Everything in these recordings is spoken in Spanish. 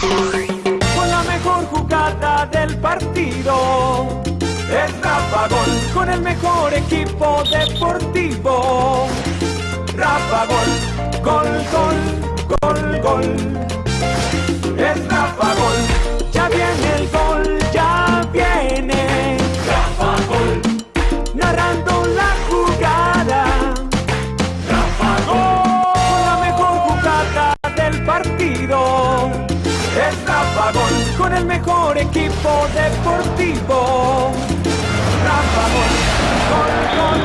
Con la mejor jugada del partido. Es Rafa Gol, con el mejor equipo deportivo. Rafa Gol, gol, gol, gol, gol. Es Rafa Gol, Rafa Gol, con el mejor equipo deportivo. Rafa Gol, gol, gol,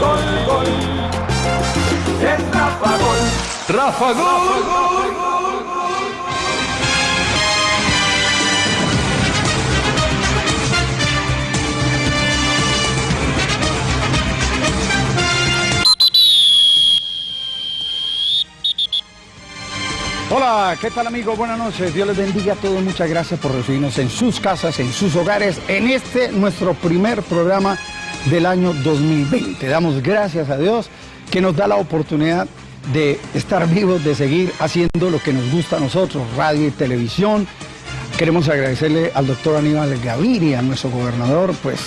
gol, gol. Es Rafa Gol. Rafa Gol. Hola, ¿qué tal amigos? Buenas noches. Dios les bendiga a todos. Muchas gracias por recibirnos en sus casas, en sus hogares, en este nuestro primer programa del año 2020. Damos gracias a Dios que nos da la oportunidad de estar vivos, de seguir haciendo lo que nos gusta a nosotros, radio y televisión. Queremos agradecerle al doctor Aníbal Gaviria, nuestro gobernador, pues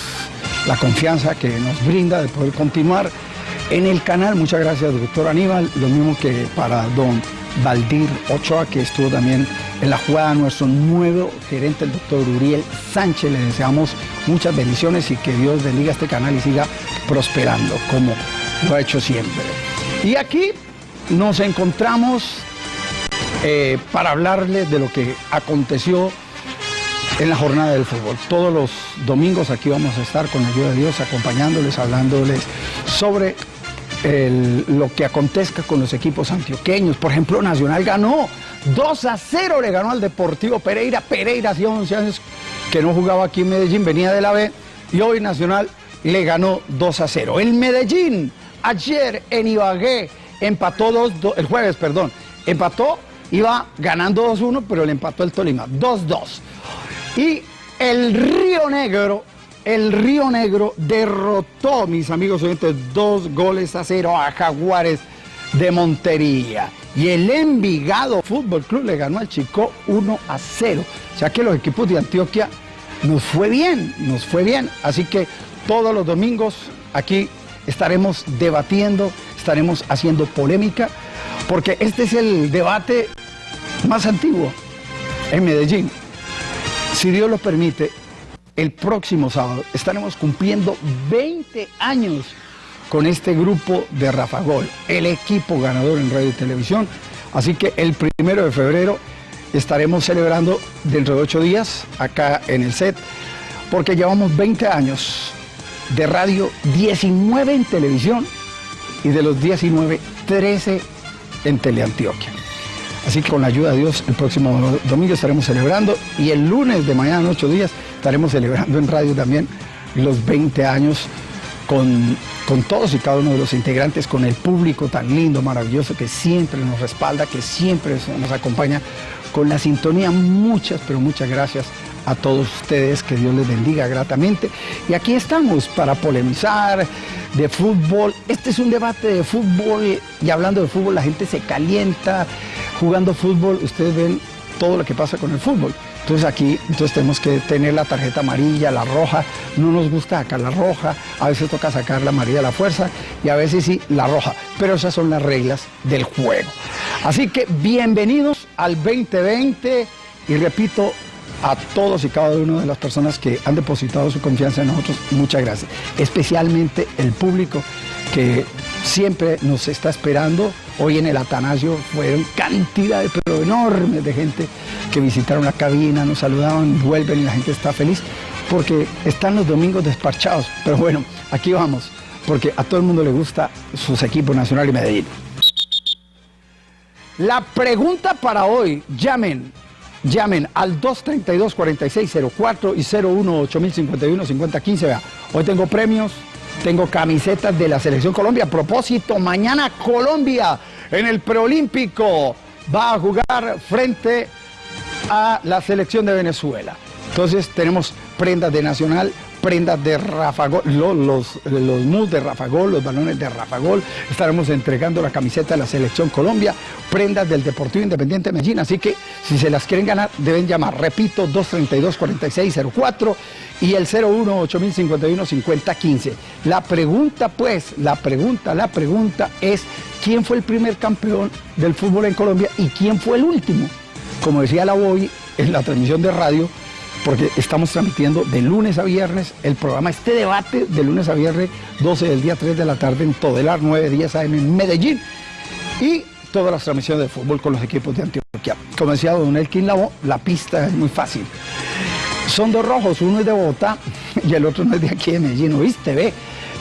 la confianza que nos brinda de poder continuar en el canal. Muchas gracias, doctor Aníbal. Lo mismo que para don Valdir Ochoa, que estuvo también en la jugada, nuestro nuevo gerente, el doctor Uriel Sánchez. Le deseamos muchas bendiciones y que Dios bendiga este canal y siga prosperando como lo ha hecho siempre. Y aquí nos encontramos eh, para hablarles de lo que aconteció en la jornada del fútbol. Todos los domingos aquí vamos a estar con la ayuda de Dios acompañándoles, hablándoles sobre lo que acontezca con los equipos antioqueños. Por ejemplo, Nacional ganó 2 a 0, le ganó al Deportivo Pereira. Pereira hacía 11 años que no jugaba aquí en Medellín, venía de la B y hoy Nacional le ganó 2 a 0. El Medellín ayer en Ibagué empató dos, do- el jueves, perdón, empató, iba ganando 2-1, pero le empató el Tolima 2-2. Y el Río Negro, el Río Negro derrotó, mis amigos oyentes, dos goles a cero a Jaguares de Montería. Y el Envigado Fútbol Club le ganó al Chico 1 a 0. O sea que los equipos de Antioquia nos fue bien, nos fue bien. Así que todos los domingos aquí estaremos debatiendo, estaremos haciendo polémica, porque este es el debate más antiguo en Medellín. Si Dios lo permite, el próximo sábado estaremos cumpliendo 20 años con este grupo de Rafa Gol, el equipo ganador en radio y televisión. Así que el primero de febrero estaremos celebrando dentro de ocho días acá en el set, porque llevamos 20 años de radio, 19 en televisión y de los 19, 13 en Teleantioquia. Así que con la ayuda de Dios, el próximo domingo estaremos celebrando y el lunes de mañana en ocho días estaremos celebrando en radio también los 20 años con, con todos y cada uno de los integrantes, con el público tan lindo, maravilloso que siempre nos respalda, que siempre nos acompaña con la sintonía. Muchas, pero muchas gracias a todos ustedes, que Dios les bendiga gratamente. Y aquí estamos para polemizar de fútbol. Este es un debate de fútbol y hablando de fútbol la gente se calienta. Jugando fútbol, ustedes ven todo lo que pasa con el fútbol. Entonces aquí entonces tenemos que tener la tarjeta amarilla, la roja. No nos gusta sacar la roja, a veces toca sacar la amarilla a la fuerza y a veces sí la roja. Pero esas son las reglas del juego. Así que bienvenidos al 2020 y repito, a todos y cada una de las personas que han depositado su confianza en nosotros, muchas gracias. Especialmente el público que siempre nos está esperando. Hoy en el Atanasio fueron cantidades, pero enormes de gente que visitaron la cabina, nos saludaban, vuelven y la gente está feliz porque están los domingos despachados. Pero bueno, aquí vamos, porque a todo el mundo le gusta sus equipos Nacional y Medellín. La pregunta para hoy, llamen, llamen al 232-4604 y 01-8051-5015. Vea, hoy tengo premios, tengo camisetas de la Selección Colombia. A propósito, mañana Colombia en el preolímpico va a jugar frente a la selección de Venezuela. Entonces tenemos prendas de Nacional, prendas de Rafagol, los, los, los mus de Rafagol, los balones de Rafagol. Estaremos entregando la camiseta de la Selección Colombia, prendas del Deportivo Independiente Medellín. Así que si se las quieren ganar, deben llamar, repito, 232-4604 y el 01 8051 5015. La pregunta, pues, la pregunta, la pregunta es: ¿quién fue el primer campeón del fútbol en Colombia y quién fue el último? Como decía la Boy en la transmisión de radio, porque estamos transmitiendo de lunes a viernes el programa, este debate de lunes a viernes, 12 del día, 3 de la tarde en Todelar, 9 días AM en Medellín. Y todas las transmisiones de fútbol con los equipos de Antioquia. Como decía Don Elkin Lavo, la pista es muy fácil. Son dos rojos, uno es de Bogotá y el otro no es de aquí de Medellín, ¿viste? Ve.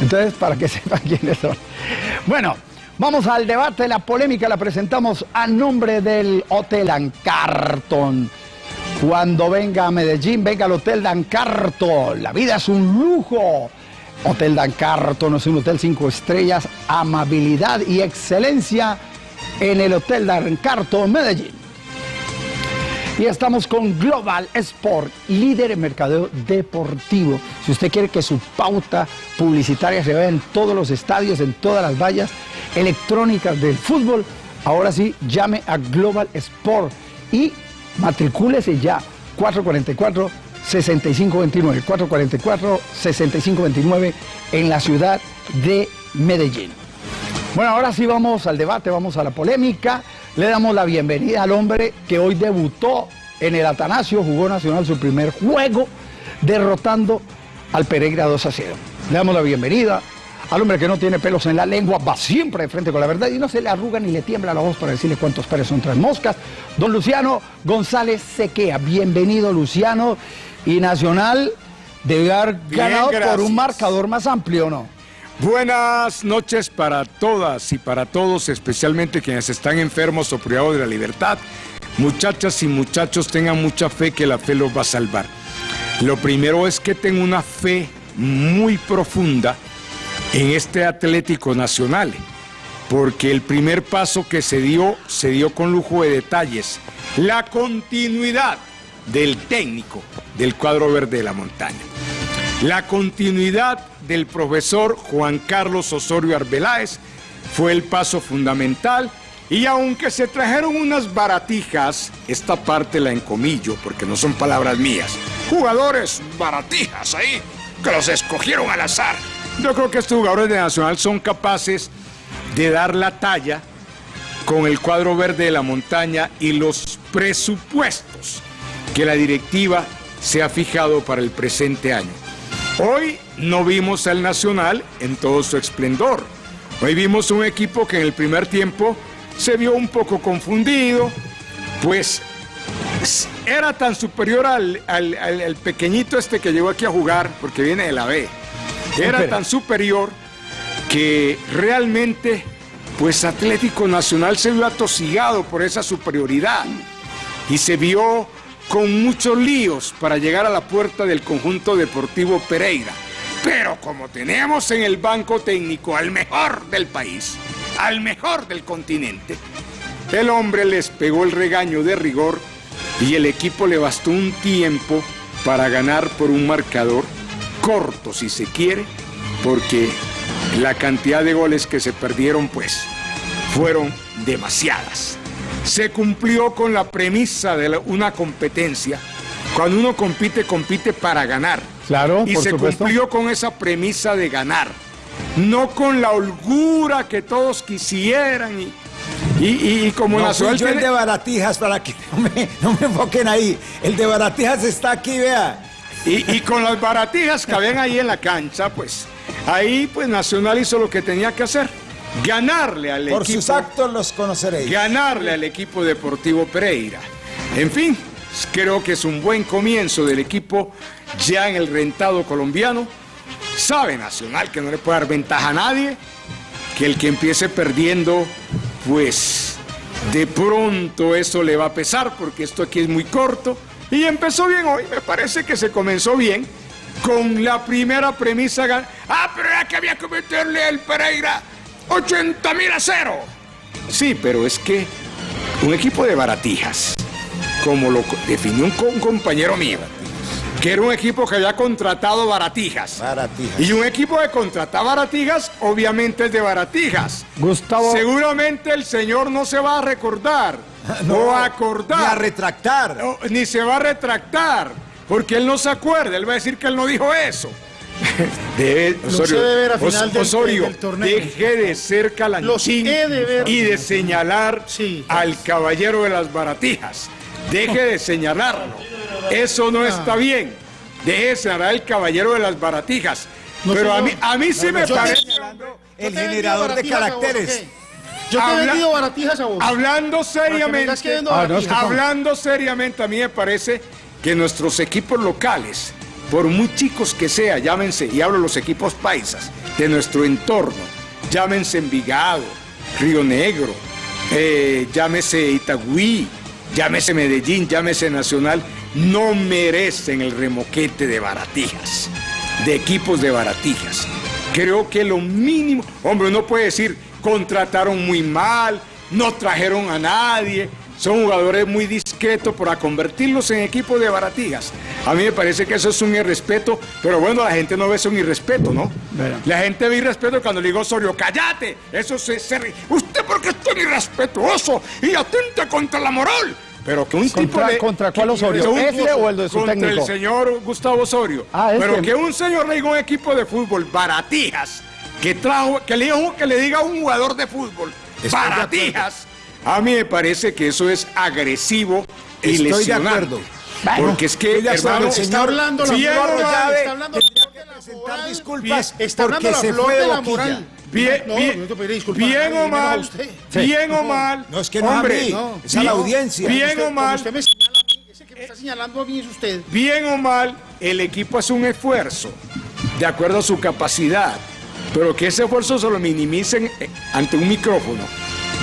Entonces, para que sepan quiénes son. Bueno, vamos al debate, la polémica la presentamos a nombre del Hotel Ancarton. Cuando venga a Medellín, venga al Hotel Dancarton. La vida es un lujo. Hotel Dancarton es un hotel cinco estrellas, amabilidad y excelencia en el Hotel Dancarton Medellín. Y estamos con Global Sport, líder en mercadeo deportivo. Si usted quiere que su pauta publicitaria se vea en todos los estadios, en todas las vallas electrónicas del fútbol, ahora sí, llame a Global Sport y matricúlese ya 444 6529 444 6529 en la ciudad de Medellín. Bueno, ahora sí vamos al debate, vamos a la polémica. Le damos la bienvenida al hombre que hoy debutó en el Atanasio, jugó Nacional su primer juego, derrotando al Pereira 2 a 0. Le damos la bienvenida al hombre que no tiene pelos en la lengua, va siempre de frente con la verdad y no se le arruga ni le tiembla la voz para decirle cuántos pares son tres moscas. Don Luciano González Sequea, bienvenido Luciano. Y Nacional debe haber ganado por un marcador más amplio, ¿no? Buenas noches para todas y para todos, especialmente quienes están enfermos o privados de la libertad. Muchachas y muchachos, tengan mucha fe que la fe los va a salvar. Lo primero es que tengo una fe muy profunda en este Atlético Nacional, porque el primer paso que se dio, se dio con lujo de detalles. La continuidad del técnico del cuadro verde de la montaña. La continuidad del profesor Juan Carlos Osorio Arbeláez fue el paso fundamental y aunque se trajeron unas baratijas, esta parte la encomillo porque no son palabras mías, jugadores baratijas ahí que los escogieron al azar yo creo que estos jugadores de Nacional son capaces de dar la talla con el cuadro verde de la montaña y los presupuestos que la directiva se ha fijado para el presente año. Hoy no vimos al Nacional en todo su esplendor. Hoy vimos un equipo que en el primer tiempo se vio un poco confundido, pues era tan superior al, al pequeñito este que llegó aquí a jugar, porque viene de la B era tan superior que realmente, pues Atlético Nacional se vio atosigado por esa superioridad y se vio con muchos líos para llegar a la puerta del conjunto deportivo Pereira. Pero como tenemos en el banco técnico al mejor del país, al mejor del continente, el hombre les pegó el regaño de rigor y el equipo le bastó un tiempo para ganar por un marcador corto si se quiere, porque la cantidad de goles que se perdieron pues fueron demasiadas. Se cumplió con la premisa de una competencia. Cuando uno compite, compite para ganar. Claro, y se cumplió con esa premisa de ganar. No con la holgura que todos quisieran y, y, como no, yo el de Baratijas, para que no me, no me enfoquen ahí. El de Baratijas está aquí, vea. Y, con las baratijas que habían ahí en la cancha, pues ahí pues Nacional hizo lo que tenía que hacer. Ganarle al equipo. Por sus actos los conoceréis. Ganarle al equipo deportivo Pereira. En fin, creo que es un buen comienzo del equipo ya en el rentado colombiano. Sabe Nacional que no le puede dar ventaja a nadie, que el que empiece perdiendo, pues de pronto eso le va a pesar porque esto aquí es muy corto y empezó bien hoy, me parece que se comenzó bien con la primera premisa. Ah, pero era que había que meterle al Pereira 80 mil a cero. Sí, pero es que un equipo de baratijas, como lo definió un compañero mío, que era un equipo que había contratado baratijas. Baratijas. Y un equipo que contrata baratijas, obviamente es de baratijas. Gustavo. Seguramente el señor no se va a recordar o a acordar. Ni a retractar. No, ni se va a retractar, porque él no se acuerda, él va a decir que él no dijo eso. Debe- Los he de ver a Os- final del- Osorio, del torneo. deje de ser calanchín de ver. y de señalar Sí. al caballero de las baratijas. Deje de señalarlo. Eso no está bien. Deje de señalar al caballero de las baratijas. No, Pero a mí, a mí sí me yo te- parece... El generador de caracteres. Yo te he vendido baratijas a vos. Hablando me seriamente, que Ah, no, es que baratijas. hablando seriamente, a mí me parece que nuestros equipos locales, por muy chicos que sean, llámense, y hablo los equipos paisas, de nuestro entorno, llámense Envigado, Río Negro, eh, llámese Itagüí, llámese Medellín, llámese Nacional, no merecen el remoquete de baratijas, de equipos de baratijas. Creo que lo mínimo, hombre, uno puede decir, contrataron muy mal, no trajeron a nadie, son jugadores muy discretos para convertirlos en equipos de baratijas. A mí me parece que eso es un irrespeto, pero bueno, la gente no ve eso un irrespeto, ¿no? La gente ve irrespeto cuando le digo Osorio, cállate, eso se, se- usted porque es tan irrespetuoso y atenta contra la moral. Pero que un ¿Contra- tipo de... contra cuál Osorio? un- ¿Ese o el de su contra técnico? el señor Gustavo Osorio. Ah, este. Pero que un señor le diga a un equipo de fútbol, baratijas, que trajo, que le diga, que le diga a un jugador de fútbol, Estoy de baratijas, a mí me parece que eso es agresivo y Estoy de acuerdo. Porque es que, acuerdo, hermano, Está señor hablando la Bien, flor de la- Llave, está hablando la flor de la moral. disculpas Está hablando porque la se flor fue de la moral. Bien, no, bien, no te pediré disculpas a bien o a mal, usted. bien o mal, No, es que no a hombre, mí, no, es a la audiencia. Bien Usted- o mal, Usted me señala a mí, ese que me está señalando a mí es usted. bien o mal, el equipo hace un esfuerzo de acuerdo a su capacidad, pero que ese esfuerzo se lo minimicen eh, ante un micrófono,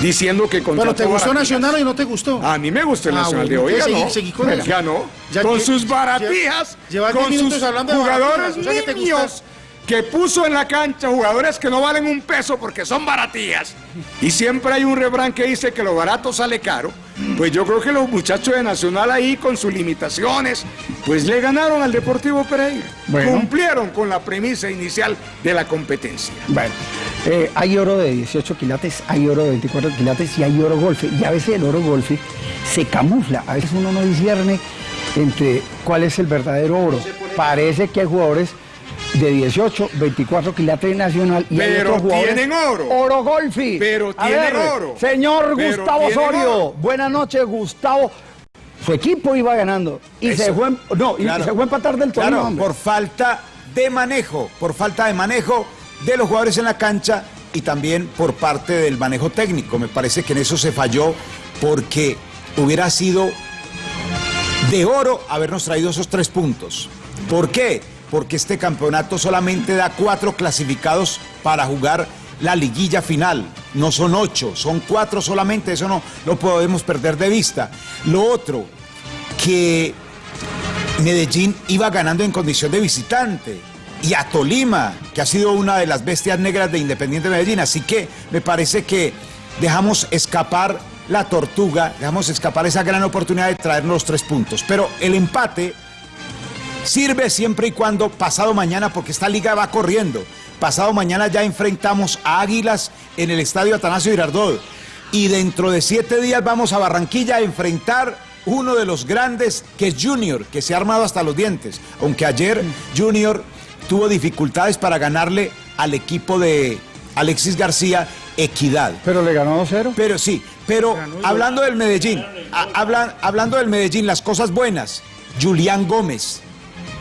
diciendo que Bueno, ¿te contrató gustó. Nacional o no te gustó? A mí me gustó el Ah, Nacional bueno, de hoy, ganó. seguí- seguí con ganó. Ya con sus baratijas, llevas diez con sus jugadores o sea te niños. Que puso en la cancha jugadores que no valen un peso porque son baratijas. Y siempre hay un refrán que dice que lo barato sale caro. Pues yo creo que los muchachos de Nacional ahí con sus limitaciones, pues le ganaron al Deportivo Pereira. Bueno. Cumplieron con la premisa inicial de la competencia. Bueno, eh, hay oro de 18 quilates, hay oro de 24 quilates y hay oro golfe. Y a veces el oro golfe se camufla. A veces uno no discierne entre cuál es el verdadero oro. Parece que hay jugadores de 18, 24 quilates nacional y Pero otros jugadores. tienen oro. Oro golfi. Pero tienen ver, oro. Señor Pero Gustavo Osorio. Buenas noches, Gustavo. Su equipo iba ganando y se fue, no, y Claro. se fue a empatar del torneo. Claro, por falta de manejo, por falta de manejo de los jugadores en la cancha y también por parte del manejo técnico. Me parece que en eso se falló porque hubiera sido de oro habernos traído esos tres puntos. ¿Por qué? Porque este campeonato solamente da cuatro clasificados para jugar la liguilla final. No son ocho, son cuatro solamente, eso no lo podemos perder de vista. Lo otro, que Medellín iba ganando en condición de visitante. Y a Tolima, que ha sido una de las bestias negras de Independiente Medellín. Así que me parece que dejamos escapar la tortuga, dejamos escapar esa gran oportunidad de traernos los tres puntos. Pero el empate sirve siempre y cuando pasado mañana, porque esta liga va corriendo. Pasado mañana ya enfrentamos a Águilas en el estadio Atanasio Girardot. Y dentro de siete días vamos a Barranquilla a enfrentar uno de los grandes, que es Junior, que se ha armado hasta los dientes. Aunque ayer Junior tuvo dificultades para ganarle al equipo de Alexis García Equidad. Pero le ganó 2-0. Pero sí, pero hablando del Medellín, a- hablan- hablando del Medellín, las cosas buenas. Julián Gómez,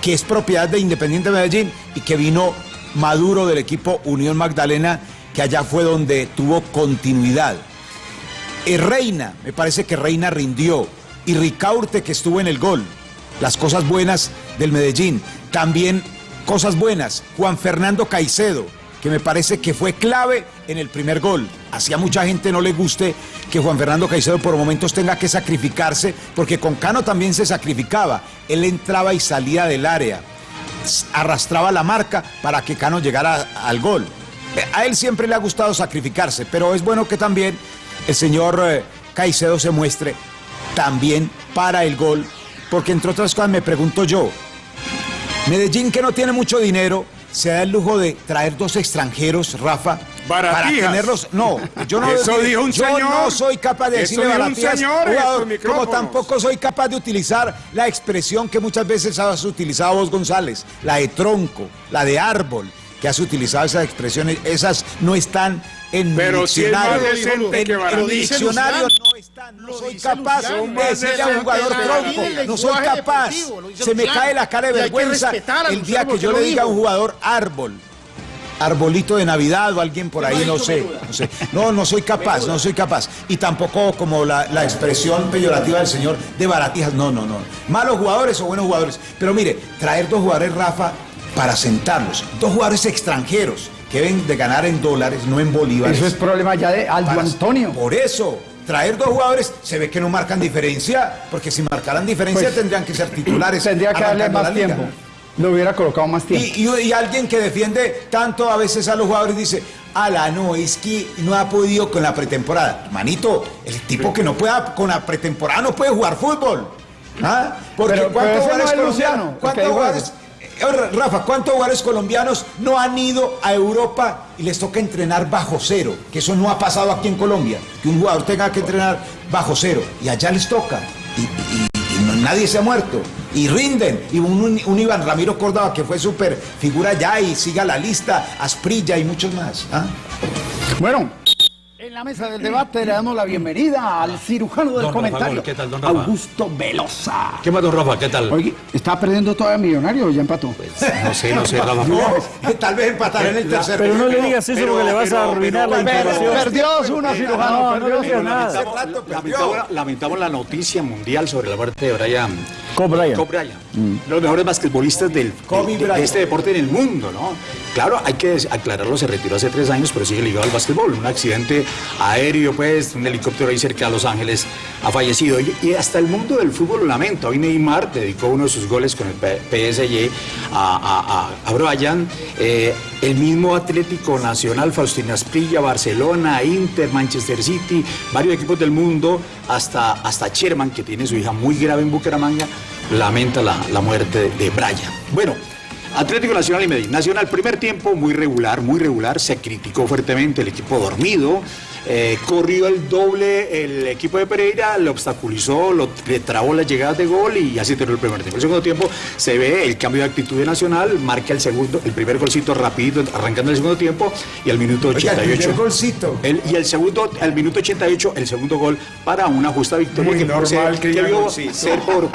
que es propiedad de Independiente Medellín y que vino maduro del equipo Unión Magdalena, que allá fue donde tuvo continuidad. Eh, Reina, me parece que Reina rindió. Y Ricaurte, que estuvo en el gol. Las cosas buenas del Medellín. También cosas buenas. Juan Fernando Caicedo, que me parece que fue clave en el primer gol. Así a mucha gente no le guste que Juan Fernando Caicedo por momentos tenga que sacrificarse, porque con Cano también se sacrificaba. Él entraba y salía del área arrastraba la marca para que Cano llegara al gol. A él siempre le ha gustado sacrificarse, pero es bueno que también el señor eh, Caicedo se muestre también para el gol, porque entre otras cosas me pregunto yo, Medellín, que no tiene mucho dinero, se da el lujo de traer dos extranjeros, Rafa. Para tenerlos. No, yo no Eso dijo un yo señor. no soy capaz de decirle dijo un señor jugador, como tampoco soy capaz de utilizar la expresión que muchas veces has utilizado vos, González, la de tronco, la de árbol, que has utilizado esas expresiones, esas no están en mi Pero si es más diccionario. en, que en mi diccionario no están, no Lo soy capaz de decirle a un jugador tronco, no soy capaz, se me cae la cara de vergüenza el día que yo le diga a un jugador árbol. Arbolito de Navidad o alguien por ¿Qué ahí, no sé, no sé. No, no soy capaz, no soy capaz. Y tampoco como la, la expresión peyorativa del señor de baratijas. No, no, no. Malos jugadores o buenos jugadores. Pero mire, traer dos jugadores, Rafa, para sentarlos. Dos jugadores extranjeros que deben de ganar en dólares, no en bolívares. Eso es problema ya de Aldo Para- Antonio. Por eso, traer dos jugadores se ve que no marcan diferencia, porque si marcaran diferencia Pues, tendrían que ser titulares. Tendría que darle más tiempo. Lo hubiera colocado más tiempo. Y, y- y alguien que defiende tanto a veces a los jugadores dice, ala, no, es que no ha podido con la pretemporada. Manito, el tipo que no pueda con la pretemporada no puede jugar fútbol. ¿Ah? Porque Pero- pero ¿cuántos no jugadores es colombianos? Luciano, el ¿Cuántos jugadores? Rafa, ¿cuántos jugadores colombianos no han ido a Europa y les toca entrenar bajo cero? Que eso no ha pasado aquí en Colombia. Que un jugador tenga que entrenar bajo cero. Y allá les toca. Y, nadie se ha muerto. Y rinden. Y un Iván Ramiro Córdoba que fue súper figura ya y siga la lista. Asprilla y muchos más. ¿ah? Bueno, en la mesa del debate le damos la bienvenida al cirujano del Don comentario, Gol, ¿qué tal, don Rafa? Augusto Velosa. ¿Qué más, don Rafa? ¿Qué tal? Oye, ¿está perdiendo todavía millonario o ya empató? No sé, no sé, Rafa. No, tal vez empatar en el tercer Pero no le digas eso porque le vas a arruinar la información. perdió uno, cirujano, No, no perdió. Lamentamos, lamentamos la noticia mundial sobre la muerte de Brian. Kobe Bryant. Kobe Bryant. Los mejores basquetbolistas del, Kobe de- este deporte en el mundo, ¿no? Claro, hay que aclararlo, se retiró hace tres años, pero sigue ligado al básquetbol. Un accidente aéreo, pues, un helicóptero ahí cerca de Los Ángeles ha fallecido. Y, y hasta el mundo del fútbol lo lamenta. Hoy Neymar dedicó uno de sus goles con el PSG a, a, a, a Bryant. Eh, el mismo Atlético Nacional, Faustino Asprilla, Barcelona, Inter, Manchester City, varios equipos del mundo, hasta, hasta Sherman, que tiene su hija muy grave en Bucaramanga, lamenta la, la muerte de, Brian. Bueno, Atlético Nacional y Medellín. Nacional, primer tiempo muy regular, muy regular, se criticó fuertemente el equipo dormido. Eh, corrió el doble el equipo de Pereira, lo obstaculizó, lo, le trabó las llegadas de gol y así terminó el primer tiempo. El segundo tiempo se ve el cambio de actitud de Nacional, marca el segundo, el primer golcito rapidito, arrancando el segundo tiempo y al minuto Oiga, el 88. primer golcito. El- y el segundo, al minuto 88, el segundo gol para una justa victoria Muy que, normal ser- que que haya vio golcito. ser por,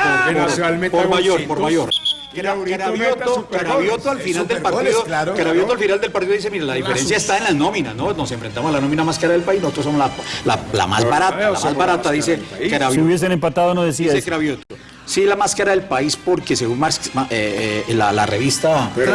mayor, por mayor. Carabioto. Carabioto al final del partido, claro. Carabioto al final del partido dice, mira, la diferencia está en las nóminas, ¿no? Nos enfrentamos a la nómina más cara del país, nosotros somos la, la- la más barata, la más la barata, dice cara del país. Si Carabioto. hubiesen empatado no decía Dice eso. Cravioto. Sí, la más cara del país porque según Marx- ma- eh, eh, la, la revista Pero-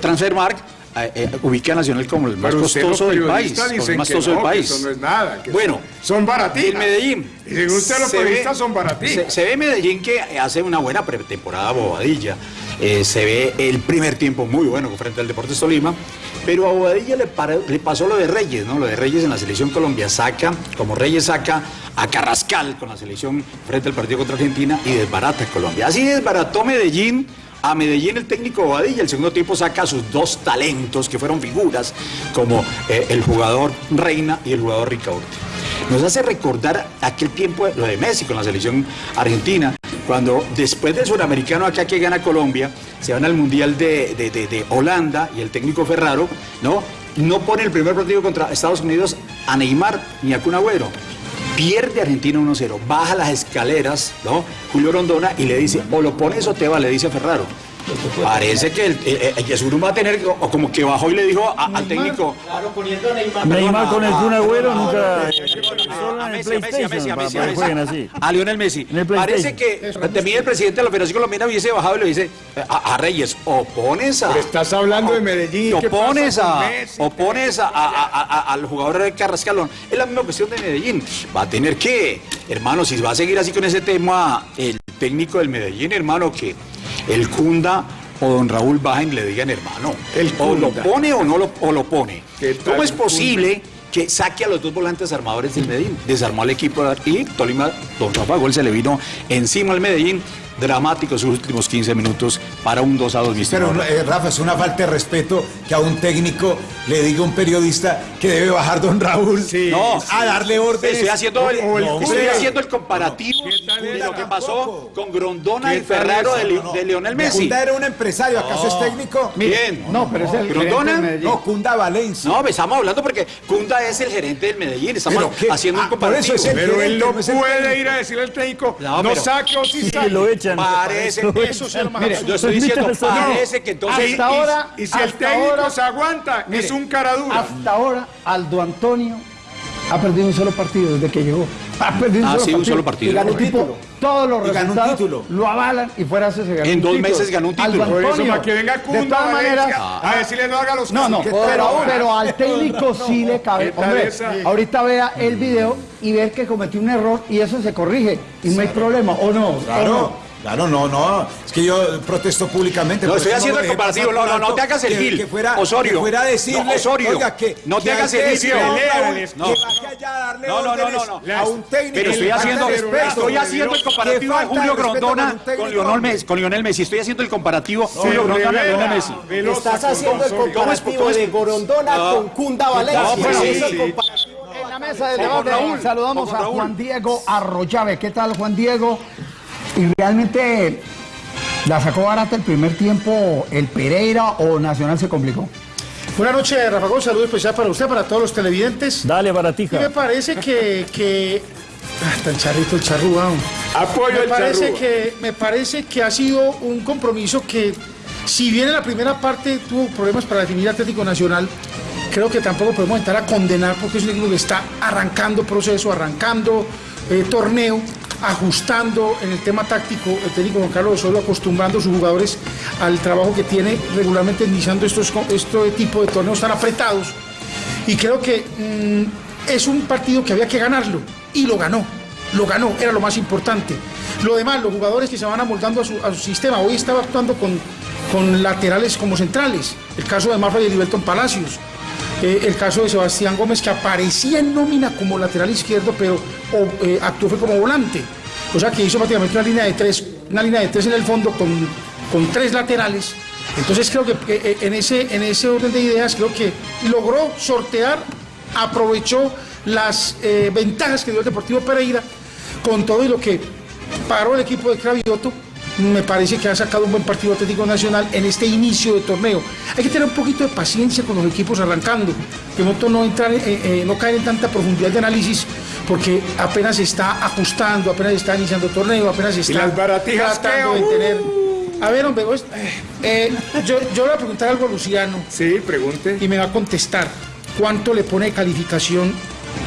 Transfermarkt. Eh, ubica a Nacional como el más Pero costoso del país. como el más costoso del no, país. eso no es nada, bueno, son baraticas. El Medellín. Y según usted, los Se ve- periodistas son baraticas. Se, se ve Medellín que hace una buena pretemporada Bobadilla. Eh, se ve el primer tiempo muy bueno frente al Deportes Tolima. Pero a Bobadilla le, para- le pasó lo de Reyes, ¿no? Lo de Reyes en la selección Colombia saca, como Reyes saca a Carrascal con la selección frente al partido contra Argentina y desbarata Colombia. Así desbarató Medellín. A Medellín el técnico Bobadilla, el segundo tiempo saca sus dos talentos que fueron figuras, como eh, el jugador Reina y el jugador Ricaurte. Nos hace recordar aquel tiempo, lo de Messi con la selección argentina, cuando después del suramericano acá que gana Colombia, se van al Mundial de, de- de- de Holanda y el técnico Ferraro, ¿no? No pone el primer partido contra Estados Unidos a Neymar ni a Kun Agüero. Pierde Argentina 1-0, baja las escaleras, ¿no? Julio Rondona y le dice, o lo pones o te va, le dice a Ferraro. Parece que el, eh, eh, Yesuru va a tener, o como que bajó y le dijo a- al técnico, Neymar con el Kun Agüero nunca... a Solo en el Messi, a Messi, a Messi, a PlayStation, para Messi, a que Messi. jueguen así. A Lionel Messi. El Parece que también el presidente de la Federación Colombiana hubiese bajado y le dice a, a Reyes, o pones a... Pero estás hablando de Medellín, O ¿qué pones pasa con a, Messi? o pones a, a- a- a- al jugador de Carrascalón. Es la misma cuestión de Medellín. Va a tener que, hermano, si va a seguir así con ese tema, el técnico del Medellín, hermano, que el Cunda o don Raúl bajen le digan, hermano, El o lo pone o no lo, o lo pone. ¿Qué tal ¿Cómo es posible que saque a los dos volantes armadores del Medellín? Desarmó al equipo y Tolima, don Rafa Gol se le vino encima al Medellín. Dramáticos sus últimos 15 minutos para un 2 a 2, mi Pero, eh, Rafa, es una falta de respeto que a un técnico le diga a un periodista que debe bajar don Raúl No, a darle órdenes. Estoy haciendo el, O el- estoy o el- haciendo el comparativo ¿Qué tal de lo que pasó con Grondona ¿Qué y esa? de, de Lionel Messi. Cunda era un empresario, ¿acaso es técnico? Bien. No, pero es el ¿Grondona? de. No, Cunda Valencia. No, me estamos hablando porque Cunda es el gerente del Medellín. Estamos haciendo Ah, un por comparativo. eso es el- Pero él gerente, no no es el puede técnico. ir a decirle al técnico, No, no, pero- saque o sí Sí, saque. lo echan. Parece, Eso Mire, absurdo. yo estoy diciendo, Permítame, señor. parece que entonces... Hasta ahora- y, y si el técnico ahora- se aguanta, Mire, es un cara dura. Hasta ahora, Aldo Antonio ha perdido un solo partido desde que llegó. Ha perdido un Ah, solo sí, un partido. solo partido. Y ganó un título. Todos los Y ganó un resultados título. lo avalan y fuera se ganó En dos título. meses ganó un título. Aldo eso, para que venga de Cunda todas Valencia maneras, a decirle no haga los no, no, pero, pero al técnico sí le cabe. ¿Qué tal Hombre, esa? ahorita vea el video y ve que cometió un error y eso se corrige y no hay problema, ¿o no? ¿O Claro, no? Claro, no, no. Es que yo protesto públicamente. No, estoy haciendo el comparativo. No, no, no te hagas el que- gil. Que fuera, Osorio. Que fuera a decirle, No, Osorio. oiga, que, No te que hagas el gil, no. que vaya allá a darle No, no, no, no, no. a un técnico. Pero estoy haciendo, de respeto. estoy haciendo el comparativo de Julio con Grondona con Lionel. Messi. Con Lionel Messi. Estoy haciendo el comparativo Se Julio Grondona Lionel Messi. Estás haciendo el Osorio. ¿Cómo es- comparativo de Gorondona No. con Cunda Valencia. No, pero. En la mesa Vamos, debate Raúl. saludamos a. Juan Diego Arroyave. ¿Qué tal, Juan Diego? Y realmente la sacó barata el primer tiempo el Pereira o Nacional se complicó. Buenas noches, Rafa Gómez. Saludo especial para usted, para todos los televidentes. Dale, Y me baratija. parece que. que... Ah, tan charrito el charrúa. Apoyo me el parece charrúa. que Me parece que ha sido un compromiso que, si bien en la primera parte tuvo problemas para definir Atlético Nacional, creo que tampoco podemos entrar a condenar porque es un equipo que está arrancando proceso, arrancando eh, torneo, ajustando en el tema táctico. El técnico Juan Carlos Osorio acostumbrando a sus jugadores al trabajo que tiene regularmente iniciando estos, este tipo de torneos tan apretados. Y creo que mm, es un partido que había que ganarlo. Y lo ganó. Lo ganó, era lo más importante. Lo demás, los jugadores que se van amoldando a su, sistema. Hoy estaba actuando con, con laterales como centrales. El caso de Mafra y de Palacios. Eh, el caso de Sebastián Gómez, que aparecía en nómina como lateral izquierdo, pero o, eh, actuó como volante. O sea que hizo prácticamente una línea de tres, una línea de tres en el fondo con, con tres laterales. Entonces creo que eh, en, ese, en ese orden de ideas creo que logró sortear, aprovechó las eh, ventajas que dio el Deportivo Pereira con todo y lo que paró el equipo de Cravioto. Me parece que ha sacado un buen partido Atlético Nacional en este inicio de torneo. Hay que tener un poquito de paciencia con los equipos arrancando, que no, no, entrar, eh, eh, no caer en tanta profundidad de análisis, porque apenas se está ajustando, apenas está iniciando torneo, apenas está las baratijas tratando qué? de tener. A ver, hombre, vos, eh, yo, yo le voy a preguntar algo a Luciano Sí, pregunte. y me va a contestar. ¿Cuánto le pone de calificación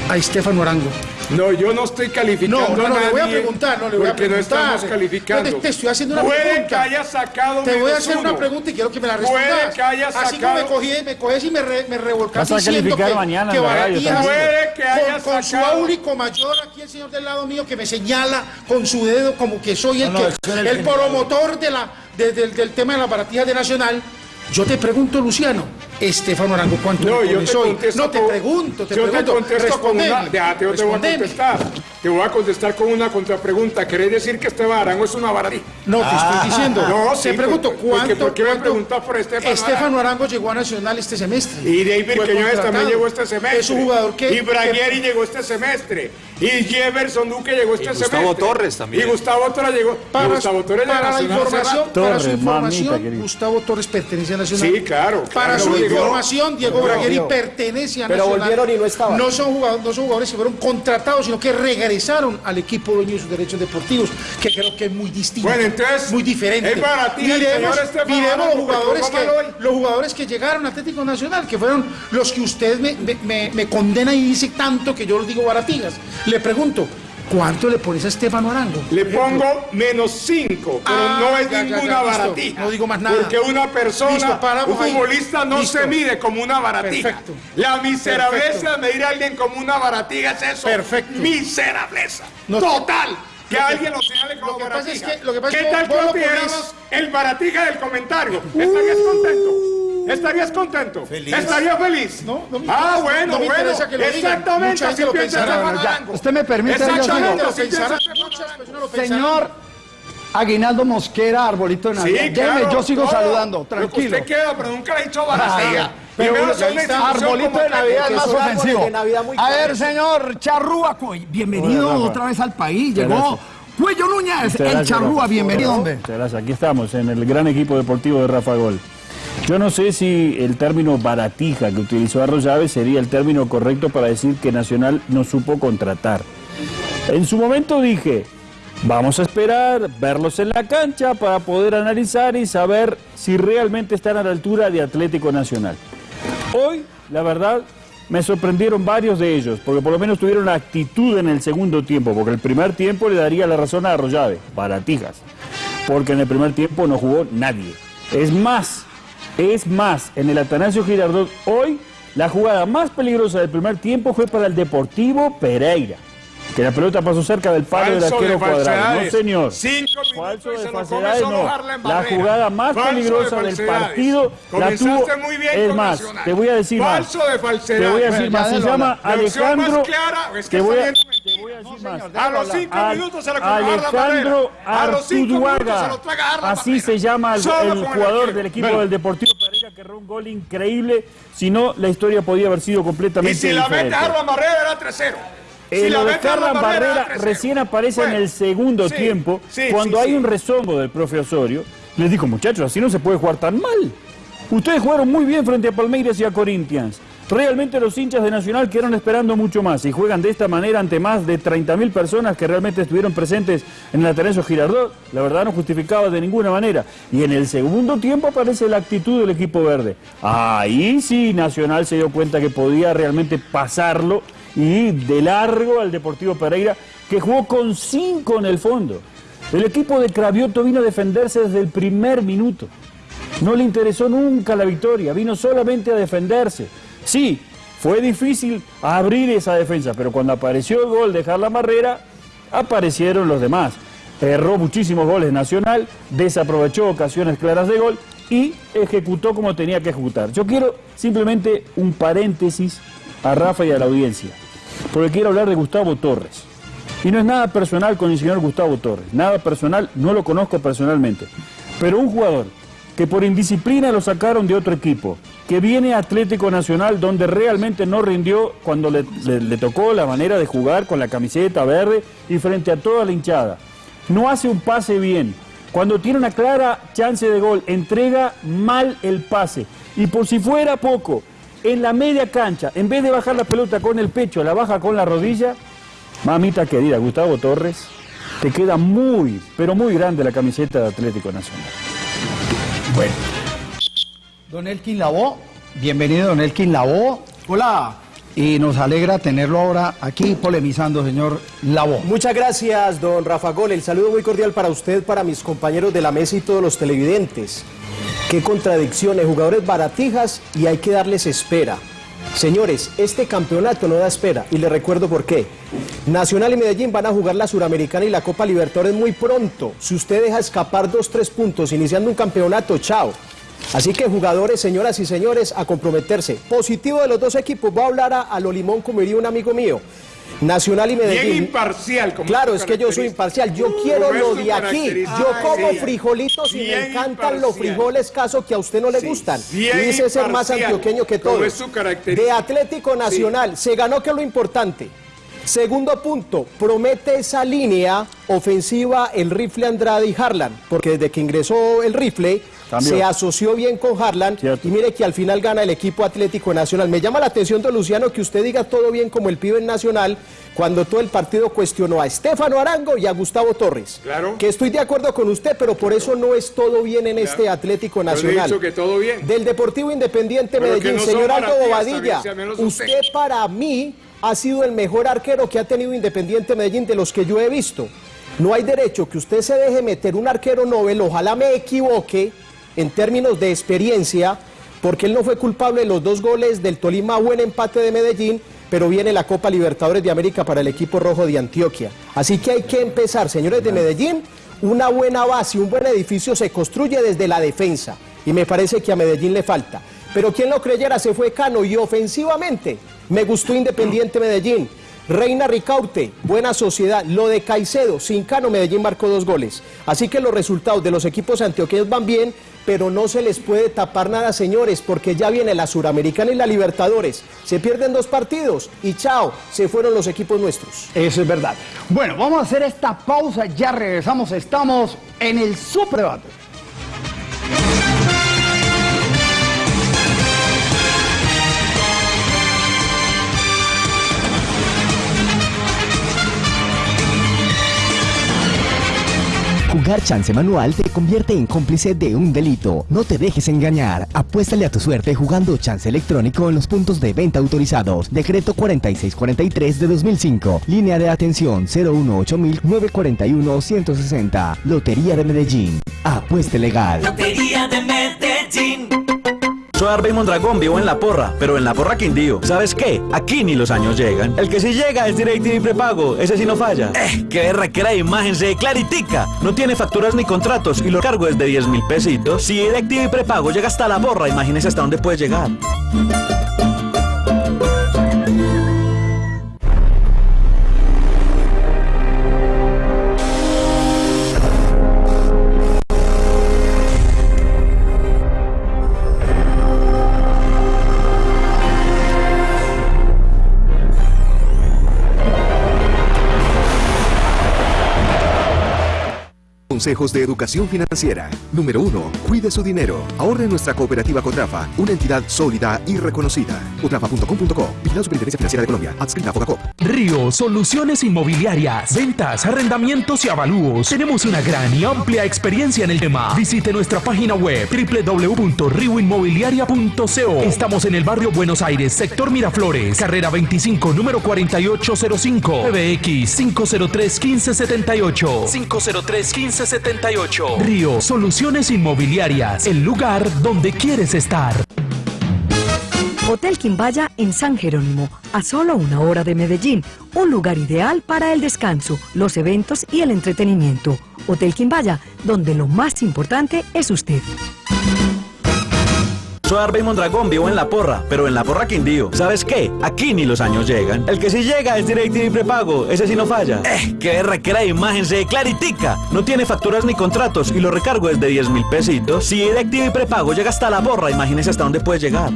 a Estefano Arango? No, yo no estoy calificando No, no, a no, le voy a preguntar, no, le voy a porque preguntar. no estamos calificando. Yo te- estoy haciendo una Puede pregunta. que haya sacado Te voy a hacer una pregunta y quiero que me la Puede respondas. que haya Así como me sacado- cogí, me coges y me, re, me diciendo calificar que, mañana que la. Puede que haya con, con su sacado- áulico mayor aquí el señor del lado mío que me señala con su dedo como que soy el, No, no, que, el promotor de la, de- del- del tema de las baratijas de Nacional. Yo te pregunto, Luciano, Estefano Arango, ¿cuánto No, yo te hoy? No te pregunto, te yo pregunto. te contesto con una. Te, yo te voy a contestar. Te voy a contestar con una contrapregunta. ¿Querés decir que Esteban Arango es una baratija? No, te estoy diciendo. No, sí, te pregunto, ¿cuánto? porque ¿por qué me preguntas por Estefano Estefano Arango llegó a Nacional este semestre. Y David Quiñones también llegó este semestre. Es un jugador que. Y Braguieri llegó este semestre. Y Jefferson Duque llegó este Y Gustavo semestre. Torres también. Y Gustavo Torres llegó. Para, Gustavo Torres para la información, rato. para su Torres, información mamita. Gustavo Torres pertenece a Nacional. Sí, claro, Para su llegó. información, Diego. Bragueri pertenece a Pero Nacional. volvieron y no estaban. No son, jugadores, no son jugadores que fueron contratados, sino que regresaron al equipo dueño de sus derechos deportivos, que creo que es muy distinto. Bueno, entonces, muy diferente. es el miremos, los jugadores que póngalo hoy. los jugadores que llegaron a Atlético Nacional, que fueron los que usted me, me- me- condena y dice tanto que yo los digo baratillas. Le pregunto, ¿cuánto le pones a Estefano Arango? Le pongo menos 5, pero Ah, no es ya, ninguna ya, baratija. No digo más nada. Porque una persona, Listo, un ahí. futbolista no Listo. se mide como una baratija. Perfecto. La miserableza de medir a alguien como una baratija es eso. Perfecto. Miserableza. No- Total. Que alguien lo señale como lo que pasa baratija. es que- lo que pasa es ¿Qué que tal que el baratija del comentario? ¿Estarías contento? ¿Estarías contento? Feliz. ¿Estarías feliz? No, no me ah, bueno, no me bueno. que lo. Exactamente, así piensa. Arango. Usted me permite, Exactamente, así piensa. Señor Aguinaldo Mosquera, arbolito de Navidad. Claro, yo sigo todo. saludando, tranquilo. usted queda, pero nunca le ha dicho Ay, balacera. pero Primero son está, arbolito de. Navidad es más ofensivo. A ver, señor Charrúa, bienvenido Hola, otra vez al país. Llegó. Cuello Núñez, el Charrúa, bienvenido, hombre. Muchas gracias. Aquí estamos, en el gran equipo deportivo de Rafa Gol. Yo no sé si el término baratija que utilizó Arroyave sería el término correcto para decir que Nacional no supo contratar. En su momento dije, vamos a esperar, verlos en la cancha para poder analizar y saber si realmente están a la altura de Atlético Nacional. Hoy, la verdad, me sorprendieron varios de ellos, porque por lo menos tuvieron actitud en el segundo tiempo, porque el primer tiempo le daría la razón a Arroyave, baratijas, porque en el primer tiempo no jugó nadie. Es más, es más, en el Atanasio Girardot hoy, la jugada más peligrosa del primer tiempo fue para el Deportivo Pereira, que la pelota pasó cerca del palo del arquero de cuadrado. No, señor. Cinco Falso de falsedades, no. La jugada más Falso de peligrosa del falsedades. partido la tuvo. muy bien es más, Nacional. te voy a decir Falso más. de. Te voy a decir más. Se llama opción más Alejandro. clara es que te voy a, te voy a decir más. A los cinco minutos se lo Harlan Alejandro. A los cinco minutos se Artuduaga. lo traga Harlan Así se llama el, jugador del equipo Bueno. del Deportivo Pereira que erró un gol increíble. Si no, la historia podía haber sido completamente Y si la mete diferente. Harlan Barrera era 3-0. Eh, Si la lo de Harlan Barrera era 3-0. recién aparece Bueno, en el segundo sí, tiempo, sí, cuando sí, hay sí. un rezongo del profe Osorio. Les dijo, muchachos, así no se puede jugar tan mal. Ustedes jugaron muy bien frente a Palmeiras y a Corinthians. Realmente los hinchas de Nacional quedaron esperando mucho más y juegan de esta manera ante más de 30.000 personas que realmente estuvieron presentes en el Ateneo Girardot. La verdad no justificaba de ninguna manera. Y en el segundo tiempo aparece la actitud del equipo verde. Ahí sí Nacional se dio cuenta que podía realmente pasarlo y de largo al Deportivo Pereira, que jugó con cinco en el fondo. El equipo de Cravioto vino a defenderse desde el primer minuto. No le interesó nunca la victoria, vino solamente a defenderse. Sí, fue difícil abrir esa defensa, pero cuando apareció el gol de Harlan Barrera, aparecieron los demás. Erró muchísimos goles Nacional, desaprovechó ocasiones claras de gol y ejecutó como tenía que ejecutar. Yo quiero simplemente un paréntesis a Rafa y a la audiencia, porque quiero hablar de Gustavo Torres. Y no es nada personal con el señor Gustavo Torres, nada personal, no lo conozco personalmente. Pero un jugador que por indisciplina lo sacaron de otro equipo, que viene Atlético Nacional donde realmente no rindió cuando le, le- tocó la manera de jugar con la camiseta verde y frente a toda la hinchada. No hace un pase bien. Cuando tiene una clara chance de gol, entrega mal el pase. Y por si fuera poco, en la media cancha, en vez de bajar la pelota con el pecho, la baja con la rodilla, Mamita querida, Gustavo Torres, te queda muy, pero muy grande la camiseta de Atlético Nacional. Don Elkin Lavó, bienvenido Don Elkin Lavó. Hola. Y nos alegra tenerlo ahora aquí polemizando, señor Lavó. Muchas gracias, don Rafa Gol. El saludo muy cordial para usted, para mis compañeros de la mesa y todos los televidentes. Qué contradicciones, jugadores baratijas y hay que darles espera. Señores, este campeonato no da espera y les recuerdo por qué. Nacional y Medellín van a jugar la Suramericana y la Copa Libertadores muy pronto. Si usted deja escapar dos, tres puntos iniciando un campeonato, chao. Así que jugadores, señoras y señores, a comprometerse. Positivo de los dos equipos, voy a hablar a, a lo limón como diría un amigo mío. Nacional y Medellín. Bien imparcial. Como Claro, es que yo soy imparcial. Yo quiero lo de aquí. Yo Ay, como sí. frijolitos y me encantan los frijoles, caso que a usted no le Sí. gustan. Bien Y dice ser más antioqueño que todo. es su característica. De Atlético Nacional. Se ganó que es lo importante. Segundo punto, promete esa línea ofensiva el rifle Andrade y Harlan, porque desde que ingresó el rifle Se asoció bien con Harlan Cierto. y mire que al final gana el equipo Atlético Nacional. Me llama la atención, don Luciano, que usted diga todo bien como el pibe en Nacional cuando todo el partido cuestionó a Estefano Arango y a Gustavo Torres. Claro. Que estoy de acuerdo con usted, pero por eso no es todo bien en este Atlético Yo le he Nacional. dicho que todo bien. Del Deportivo Independiente Pero Medellín, no señor Aldo Bobadilla, usted para mí ha sido el mejor arquero que ha tenido Independiente Medellín de los que yo he visto. No hay derecho que usted se deje meter un arquero Nobel, ojalá me equivoque en términos de experiencia, porque él no fue culpable de los dos goles del Tolima, buen empate de Medellín, pero viene la Copa Libertadores de América para el equipo rojo de Antioquia. Así que hay que empezar, señores de Medellín, una buena base, un buen edificio se construye desde la defensa, y me parece que a Medellín le falta. Pero quien lo creyera se fue Cano y ofensivamente me gustó Independiente Medellín. Reina Ricaute, buena sociedad. Lo de Caicedo, Cincano, Medellín marcó dos goles. Así que los resultados de los equipos antioqueños van bien, pero no se les puede tapar nada, señores, porque ya viene la Suramericana y la Libertadores. Se pierden dos partidos y chao, se fueron los equipos nuestros. Eso es verdad. Bueno, vamos a hacer esta pausa, ya regresamos, estamos en el Superdebate. Jugar chance manual te convierte en cómplice de un delito. No te dejes engañar. Apuéstale a tu suerte jugando chance electrónico en los puntos de venta autorizados. Decreto 4643 de 2005. Línea de atención 018-941-160. Lotería de Medellín. Apueste legal. Lotería de Medellín. Arbey Mondragón, vivo en La Porra, pero en La Porra Quindío. ¿Sabes qué? Aquí ni los años llegan. El que sí llega es DirecTV prepago, ese sí no falla. Eh, qué berraquera de imagen, se claritica. No tiene facturas ni contratos y lo cargo es de 10 mil pesitos. Si DirecTV prepago llega hasta La Porra, imagínese hasta dónde puede llegar. Consejos de Educación Financiera. Número 1. Cuide su dinero. Ahorre nuestra cooperativa Cotrafa, una entidad sólida y reconocida. Cotrafa.com.co. Vigilado Superintendencia Financiera de Colombia. Adscrita a. Río Soluciones Inmobiliarias. Ventas, arrendamientos y avalúos. Tenemos una gran y amplia experiencia en el tema. Visite nuestra página web www.rioinmobiliaria.co. Estamos en el barrio Buenos Aires, sector Miraflores, carrera 25, número 4805. PBX 503 1578. 503 1578. Río Soluciones Inmobiliarias. El lugar donde quieres estar. Hotel Quimbaya en San Jerónimo, a solo una hora de Medellín, un lugar ideal para el descanso, los eventos y el entretenimiento. Hotel Quimbaya, donde lo más importante es usted. Soy Arbey Mondragón, vivo en La Porra, pero en La Porra Quindío. ¿Sabes qué? Aquí ni los años llegan. El que sí llega es DirecTV prepago, ese sí no falla. Eh, qué berraquera de imagen, se claritica. No tiene facturas ni contratos y lo recargo es de 10 mil pesitos. Si DirecTV prepago llega hasta La Porra, imagínese hasta dónde puede llegar.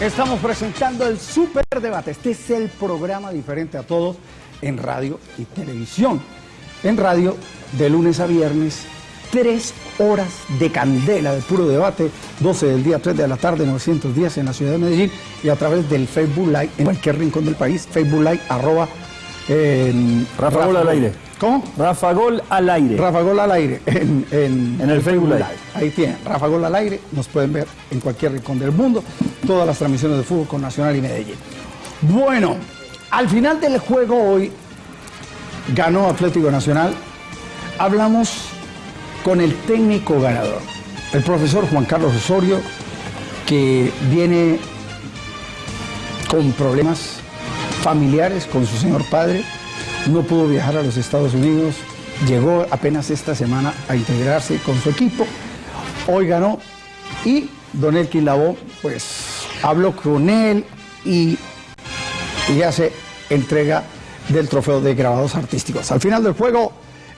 Estamos presentando el Super Debate. Este es el programa diferente a todos en radio y televisión. En radio, de lunes a viernes, tres horas de candela de puro debate, 12 del día, 3 de la tarde, 900 días en la ciudad de Medellín y a través del Facebook Live en cualquier rincón del país, Facebook Live, arroba... Rafa Gol al aire. ¿Cómo? Rafa Gol al aire. Rafa Gol al aire en, en- En el Facebook Live. Ahí tienen, Rafa Gol al aire, nos pueden ver en cualquier rincón del mundo, todas las transmisiones de fútbol con Nacional y Medellín. Bueno, al final del juego hoy ganó Atlético Nacional, hablamos con el técnico ganador, el profesor Juan Carlos Osorio, que viene con problemas familiares con su señor padre, no pudo viajar a los Estados Unidos, llegó apenas esta semana a integrarse con su equipo, hoy ganó y Don Elkin Lavó pues habló con él y, y hace entrega del trofeo de grabados artísticos. Al final del juego,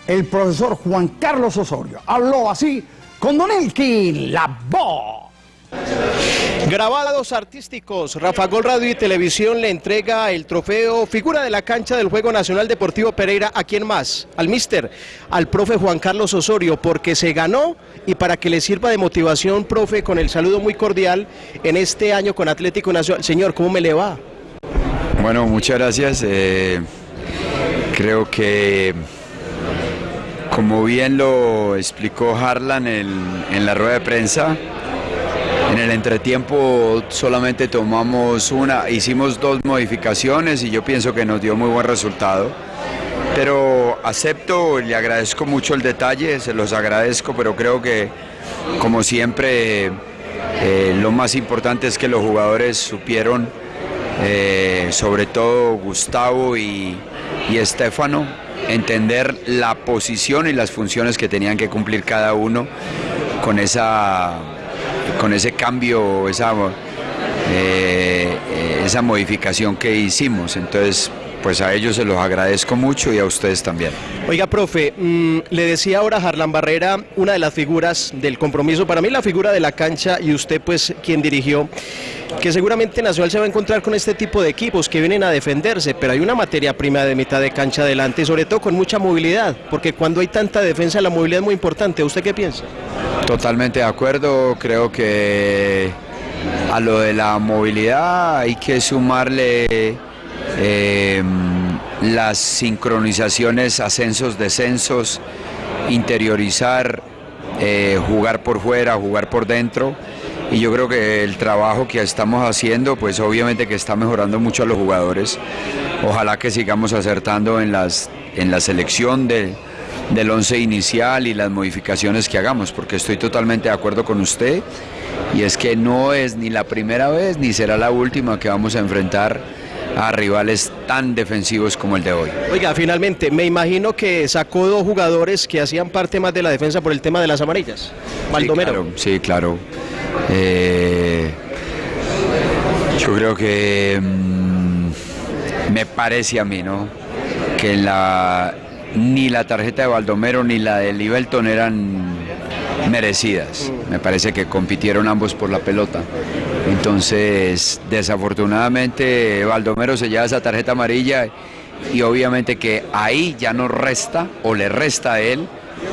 el profesor Juan Carlos Osorio habló así con Don Elkin Lavó. Grabados artísticos, Rafa Gol Radio y Televisión le entrega el trofeo figura de la cancha del Juego Nacional Deportivo Pereira a quién más, al mister, al profe Juan Carlos Osorio, porque se ganó y para que le sirva de motivación, profe, con el saludo muy cordial en este año con Atlético Nacional. Señor, ¿cómo me le va? Bueno, muchas gracias. Eh, creo que, como bien lo explicó Harlan en, la rueda de prensa, en el entretiempo solamente tomamos una, hicimos dos modificaciones y yo pienso que nos dio muy buen resultado. Pero acepto, le agradezco mucho el detalle, se los agradezco, pero creo que como siempre eh, lo más importante es que los jugadores supieron, eh, sobre todo Gustavo y, Estefano, entender la posición y las funciones que tenían que cumplir cada uno con, esa, con ese cambio, esa, eh, eh, esa modificación que hicimos. Entonces, pues a ellos se los agradezco mucho y a ustedes también. Oiga, profe, mm, le decía ahora a Harlan Barrera, una de las figuras del compromiso, para mí la figura de la cancha y usted pues quien dirigió, que seguramente Nacional se va a encontrar con este tipo de equipos que vienen a defenderse, pero hay una materia prima de mitad de cancha adelante, sobre todo con mucha movilidad, porque cuando hay tanta defensa la movilidad es muy importante. ¿Usted qué piensa? Totalmente de acuerdo, creo que a lo de la movilidad hay que sumarle eh, las sincronizaciones, ascensos, descensos, interiorizar, eh, jugar por fuera, jugar por dentro. Y yo creo que el trabajo que estamos haciendo, pues obviamente que está mejorando mucho a los jugadores. Ojalá que sigamos acertando en, las, en la selección de, del once inicial y las modificaciones que hagamos, porque estoy totalmente de acuerdo con usted. Y es que no es ni la primera vez ni será la última que vamos a enfrentar a rivales tan defensivos como el de hoy. Oiga, finalmente, me imagino que sacó dos jugadores que hacían parte más de la defensa por el tema de las amarillas. Baldomero. Sí, claro. Eh, yo creo que mm, me parece a mí, ¿no? Que la, ni la tarjeta de Baldomero ni la de Libelton eran merecidas. Me parece que compitieron ambos por la pelota. Entonces, desafortunadamente, Baldomero se lleva esa tarjeta amarilla y obviamente que ahí ya no resta o le resta a él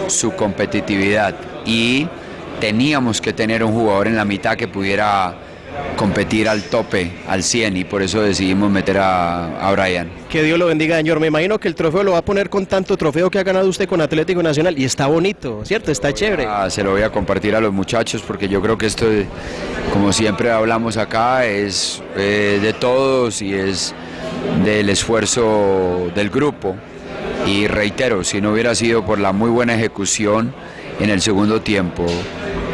su competitividad. Y teníamos que tener un jugador en la mitad que pudiera competir al tope, al 100 y por eso decidimos meter a, a Brian. Que Dios lo bendiga, señor. Me imagino que el trofeo lo va a poner con tanto trofeo que ha ganado usted con Atlético Nacional y está bonito, ¿cierto? Está chévere. Ah, se lo voy a compartir a los muchachos porque yo creo que esto, como siempre hablamos acá, es eh, de todos y es del esfuerzo del grupo. Y reitero, si no hubiera sido por la muy buena ejecución en el segundo tiempo,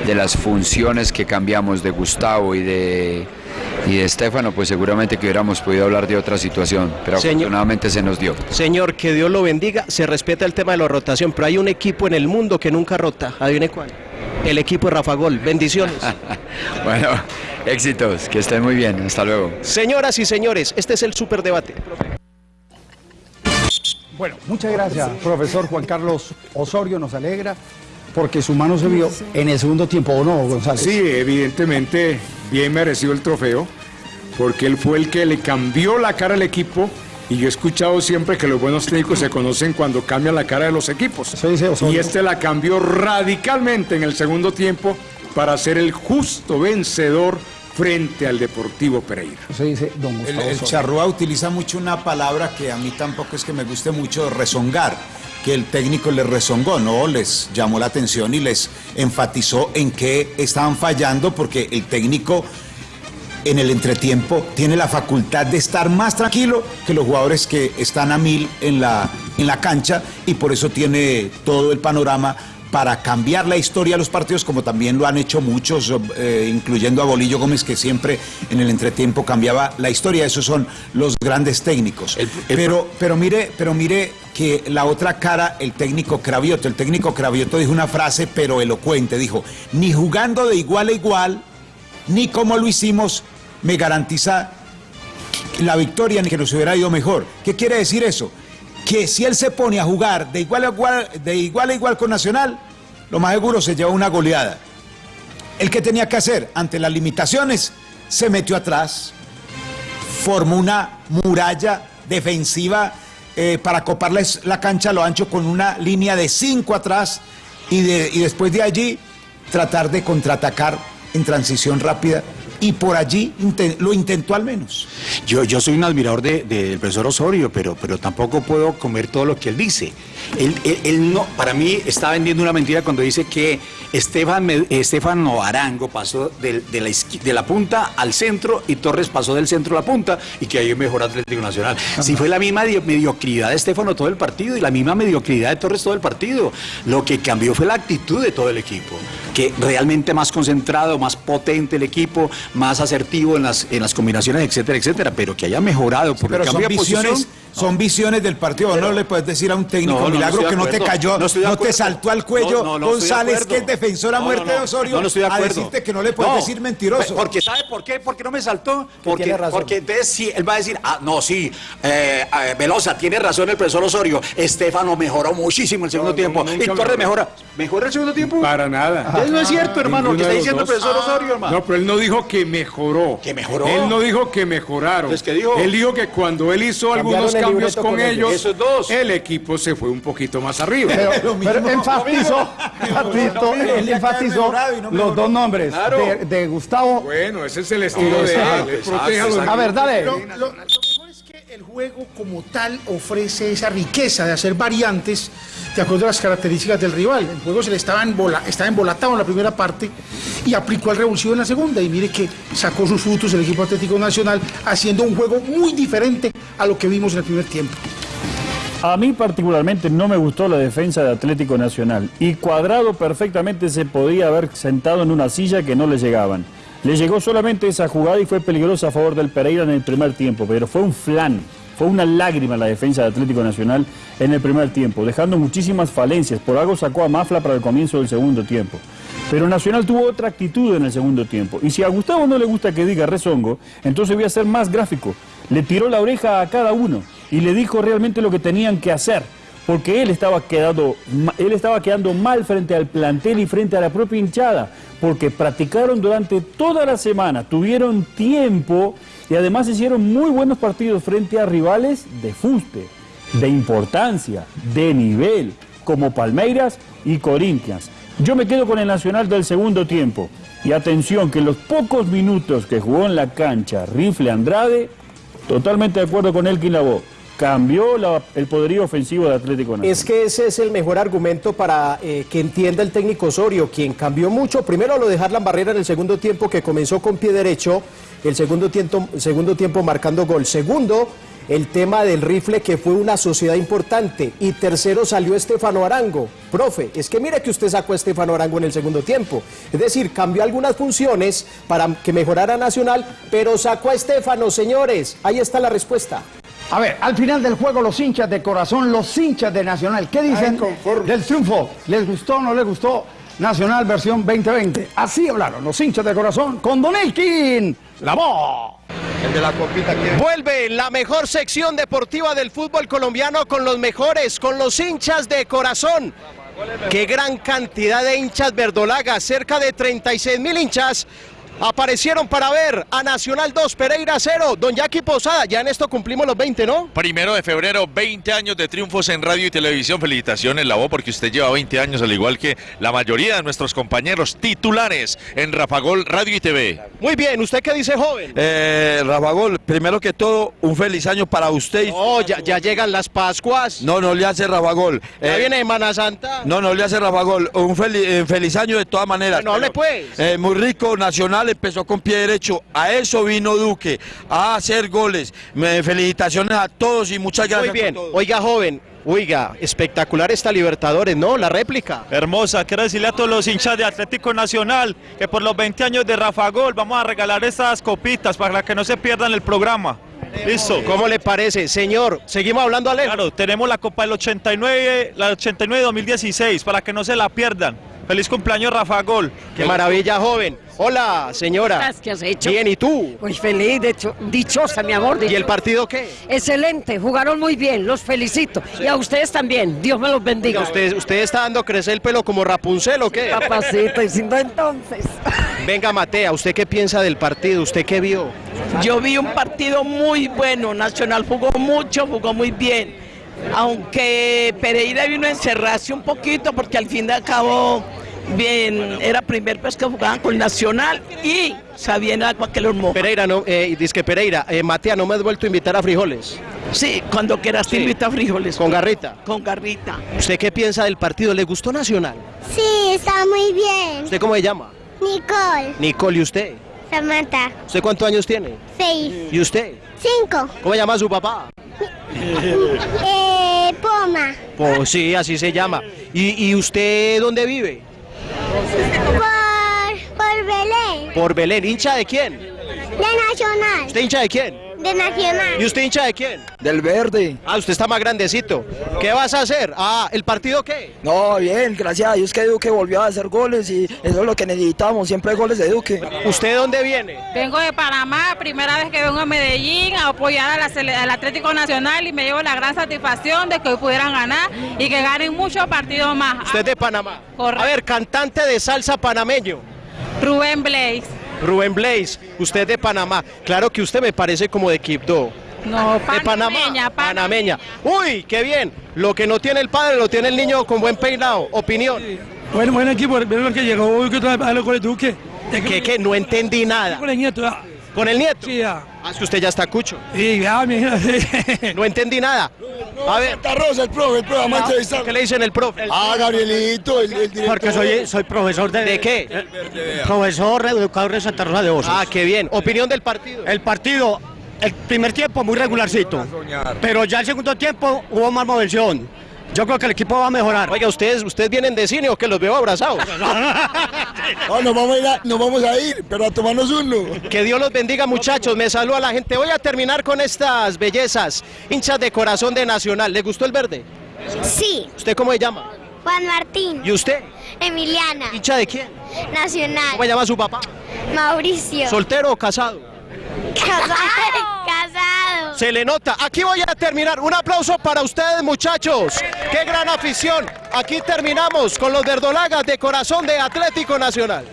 de las funciones que cambiamos de Gustavo y de, y de Estefano, pues seguramente que hubiéramos podido hablar de otra situación, pero afortunadamente se nos dio. Señor, que Dios lo bendiga, se respeta el tema de la rotación, pero hay un equipo en el mundo que nunca rota, adivine cuál. El equipo de Rafa Gol, bendiciones. bueno, éxitos, que estén muy bien, hasta luego. Señoras y señores, este es el superdebate. Bueno, muchas gracias, profesor Juan Carlos Osorio, nos alegra porque su mano se vio en el segundo tiempo, ¿o no, González? Sí, evidentemente, bien merecido el trofeo, porque él fue el que le cambió la cara al equipo. Y yo he escuchado siempre que los buenos técnicos se conocen cuando cambian la cara de los equipos. y este la cambió radicalmente en el segundo tiempo para ser el justo vencedor frente al Deportivo Pereira. Se dice don El, el charrúa utiliza mucho una palabra que a mí tampoco es que me guste mucho, rezongar que el técnico les rezongó, no, les llamó la atención y les enfatizó en qué estaban fallando porque el técnico en el entretiempo tiene la facultad de estar más tranquilo que los jugadores que están a mil en la, en la cancha y por eso tiene todo el panorama para cambiar la historia de los partidos, como también lo han hecho muchos, eh, incluyendo a Bolillo Gómez, que siempre en el entretiempo cambiaba la historia. Esos son los grandes técnicos. pero, pero, mire, pero mire que la otra cara, el técnico Cravioto, el técnico Cravioto dijo una frase, pero elocuente, dijo, ni jugando de igual a igual, ni como lo hicimos, me garantiza la victoria ni que nos hubiera ido mejor. ¿Qué quiere decir eso? Que si él se pone a jugar de igual a igual, de igual, a igual con Nacional, lo más seguro se lleva una goleada. El que tenía que hacer ante las limitaciones se metió atrás, formó una muralla defensiva eh, para coparles la cancha a lo ancho con una línea de cinco atrás y, y después de allí tratar de contraatacar en transición rápida y por allí lo intentó al menos. Yo, yo soy un admirador del profesor Osorio, pero, pero tampoco puedo comer todo lo que él dice. Él, no, para mí está vendiendo una mentira cuando dice que Estefan, Estefano Arango pasó de, la, de, la, punta al centro y Torres pasó del centro a la punta y que ahí mejor Atlético Nacional. Si fue la misma mediocridad de Estefano todo el partido y la misma mediocridad de Torres todo el partido. Lo que cambió fue la actitud de todo el equipo, que realmente más concentrado, más potente el equipo, más asertivo en las, en las combinaciones, etcétera, etcétera, pero que haya mejorado por pero el cambio de posición son visiones del partido. no le puedes decir a un técnico No, no, no milagro que no te cayó, No te saltó al cuello No, no, no estoy de González, que es defensor a No, muerte no, de. Osorio, estoy de a decirte que no le puedes No, decir mentiroso. Porque ¿sabe por qué? Porque no me saltó. Porque, entonces sí, él va a decir, ah, no, sí, eh, eh, Velosa, tiene razón el profesor Osorio. Estefano mejoró muchísimo el segundo tiempo. y Torres mejora. ¿Mejora el segundo tiempo? Para nada. Eso no es cierto, hermano, lo que está diciendo el profesor Osorio, hermano. No, pero él no dijo que mejoró. ¿Que mejoró? Él no dijo que mejoraron. Él dijo que cuando él hizo algunos cambios con, con ellos. ellos, Esos dos. el equipo se fue un poquito más arriba. Pero, pero enfatizó, él enfatizó los dos nombres Claro. de, de Gustavo. bueno, ese es el estilo de él. A ver, dale. Lo, lo- lo mejor es que el juego como tal ofrece esa riqueza de hacer variantes de acuerdo a las características del rival. El juego se le estaba, embola, estaba embolatado en la primera parte y aplicó el revulsivo en la segunda. Y mire que sacó sus frutos el equipo Atlético Nacional haciendo un juego muy diferente a lo que vimos en el primer tiempo. A mí particularmente no me gustó la defensa de Atlético Nacional y Cuadrado perfectamente se podía haber sentado en una silla que no le llegaban. Le llegó solamente esa jugada y fue peligrosa a favor del Pereira en el primer tiempo, pero fue un flan, fue una lágrima la defensa de Atlético Nacional en el primer tiempo, dejando muchísimas falencias. Por algo sacó a Mafla para el comienzo del segundo tiempo. Pero Nacional tuvo otra actitud en el segundo tiempo. Y si a Gustavo no le gusta que diga rezongo, entonces voy a ser más gráfico. Le tiró la oreja a cada uno y le dijo realmente lo que tenían que hacer. Porque él estaba, quedando, ma- él estaba quedando mal frente al plantel y frente a la propia hinchada. Porque practicaron durante toda la semana, tuvieron tiempo y además hicieron muy buenos partidos frente a rivales de fuste, de importancia, de nivel, como Palmeiras y Corinthians. Yo me quedo con el Nacional del segundo tiempo. Y atención, que los pocos minutos que jugó en la cancha Rifle Andrade, totalmente de acuerdo con Elkin Labo, cambió el poderío ofensivo de Atlético Nacional. Es que ese es el mejor argumento para eh, que entienda el técnico Osorio, quien cambió mucho. Primero lo de Harlan Barrera en el segundo tiempo, que comenzó con pie derecho, el segundo tiempo, segundo tiempo marcando gol. Segundo, el tema del rifle, que fue una sociedad importante. Y tercero salió Estefano Arango. Profe, es que mire que usted sacó a Estefano Arango en el segundo tiempo. Es decir, cambió algunas funciones para que mejorara Nacional, pero sacó a Estefano, señores. Ahí está la respuesta. A ver, al final del juego, los hinchas de corazón, los hinchas de Nacional, ¿qué dicen del triunfo? ¿Les gustó o no les gustó Nacional versión 2020? Así hablaron los hinchas de corazón con Don Elkin, la voz. El de la copita Vuelve la mejor sección deportiva del fútbol colombiano con los mejores, con los hinchas de corazón. Qué gran cantidad de hinchas verdolagas, cerca de 36 mil hinchas. Aparecieron para ver a Nacional 2, Pereira 0. Don Jackie Posada, ya en esto cumplimos los 20, ¿no? Primero de febrero, 20 años de triunfos en radio y televisión. Felicitaciones, Labo, porque usted lleva 20 años, al igual que la mayoría de nuestros compañeros titulares en Rafagol Radio y TV. Muy bien, ¿usted qué dice, joven? Eh, Rafa Gol, primero que todo, un feliz año para usted. No, ya, ya llegan las Pascuas. No, no le hace Rafa Gol. Ya Eh, viene Semana Santa. No, no le hace Rafa Gol. Un feliz, eh, feliz año de todas maneras. No hable Pero, pues. eh, muy rico, Nacional empezó con pie derecho. A eso vino Duque, a hacer goles. Me, felicitaciones a todos y muchas gracias. Muy bien. Oiga, joven. Oiga, espectacular esta Libertadores, ¿no? La réplica. Hermosa, quiero decirle a todos los hinchas de Atlético Nacional que por los 20 años de Rafa Gol vamos a regalar estas copitas para que no se pierdan el programa. Listo. ¿Cómo le parece? Señor, seguimos hablando, Ale. Claro, tenemos la Copa del 89, la 89-2016 para que no se la pierdan. Feliz cumpleaños Rafa Gol. Qué maravilla, joven. Hola, señora. ¿Qué has hecho? Bien, ¿y tú? Pues feliz, de hecho, dichosa, mi amor. ¿Y el partido qué? Excelente, jugaron muy bien, los felicito. Y a ustedes también, Dios me los bendiga. ¿Usted, ¿Usted está dando crecer el pelo como Rapunzel o qué? Papacito, y si no entonces. Venga, Matea, ¿usted qué piensa del partido? ¿Usted qué vio? Yo vi un partido muy bueno, Nacional jugó mucho, jugó muy bien. Aunque Pereira vino a encerrarse un poquito porque al fin de cabo bien, era primer vez que jugaban con Nacional y sabían agua que los moja. Pereira, no, eh, dice que Pereira, eh, Matea, no me has vuelto a invitar a frijoles. Sí, cuando quieras te Sí. invito a frijoles. Con garrita. Con garrita. ¿Usted qué piensa del partido? ¿Le gustó Nacional? Sí, está muy bien. ¿Usted cómo se llama? Nicole, Nicole, ¿y usted? Samantha, ¿Usted cuántos años tiene? seis, ¿Y usted? cinco, ¿Cómo se llama su papá? eh, Poma, Pues sí, así se llama. ¿Y, y usted dónde vive? Por, por Belén, Por Belén. ¿Hincha de quién? de Nacional, ¿Usted hincha de quién? De Nacional. ¿Y usted hincha de quién? Del verde. Ah, usted está más grandecito. ¿Qué vas a hacer? Ah, ¿el partido qué? No, bien, gracias a Dios que Duque volvió a hacer goles y eso es lo que necesitamos, siempre goles de Duque. ¿Usted de dónde viene? Vengo de Panamá, primera vez que vengo a Medellín a apoyar a la sele- al Atlético Nacional y me llevo la gran satisfacción de que hoy pudieran ganar y que ganen muchos partidos más. Usted es de Panamá. A ver, cantante de salsa panameño. Rubén Blaze. Rubén Blaze, usted es de Panamá. Claro que usted me parece como de Quibdó. No, de Panamá. Panameña. Uy, qué bien. Lo que no tiene el padre lo tiene el niño con buen peinado. Opinión. Bueno, buen equipo, vieron lo que llegó hoy que a los goles Duque. ¿Qué, qué? No entendí nada. Con el nieto. Sí, ya. Ah, es que usted ya está cucho. Sí, ya, mi No entendí nada. A ver. Santa Rosa, el profe, el profe, vamos a entrevistar. ¿Qué le dicen el profe? Ah, Gabrielito, el, el director. Porque soy, soy profesor de... ¿De qué? Profesor educador de Santa Rosa de Osos. Ah, qué bien. ¿Opinión del partido? El partido, el primer tiempo muy regularcito, pero ya el segundo tiempo hubo más movilización. Yo creo que el equipo va a mejorar. Oiga, ¿ustedes, ¿ustedes vienen de cine o que los veo abrazados? No, nos vamos, a ir a, nos vamos a ir, pero a tomarnos uno. Que Dios los bendiga muchachos, me saluda la gente. Voy a terminar con estas bellezas, hinchas de corazón de Nacional. ¿Le gustó el verde? Sí. ¿Usted cómo se llama? Juan Martín. ¿Y usted? Emiliana. ¿Hincha de quién? Nacional. ¿Cómo se llama su papá? Mauricio. ¿Soltero o casado? Casado. Se le nota. Aquí voy a terminar. Un aplauso para ustedes, muchachos. Qué gran afición. Aquí terminamos con los verdolagas de corazón de Atlético Nacional.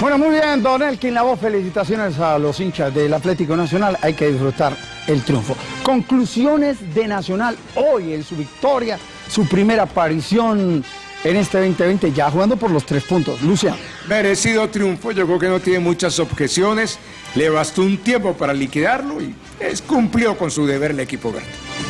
Bueno, muy bien, Don Elkin Lavoe, felicitaciones a los hinchas del Atlético Nacional. Hay que disfrutar el triunfo. Conclusiones de Nacional hoy en su victoria, su primera aparición en este 2020, ya jugando por los tres puntos. Luciano. Merecido triunfo, yo creo que no tiene muchas objeciones, le bastó un tiempo para liquidarlo y es, cumplió con su deber el equipo verde.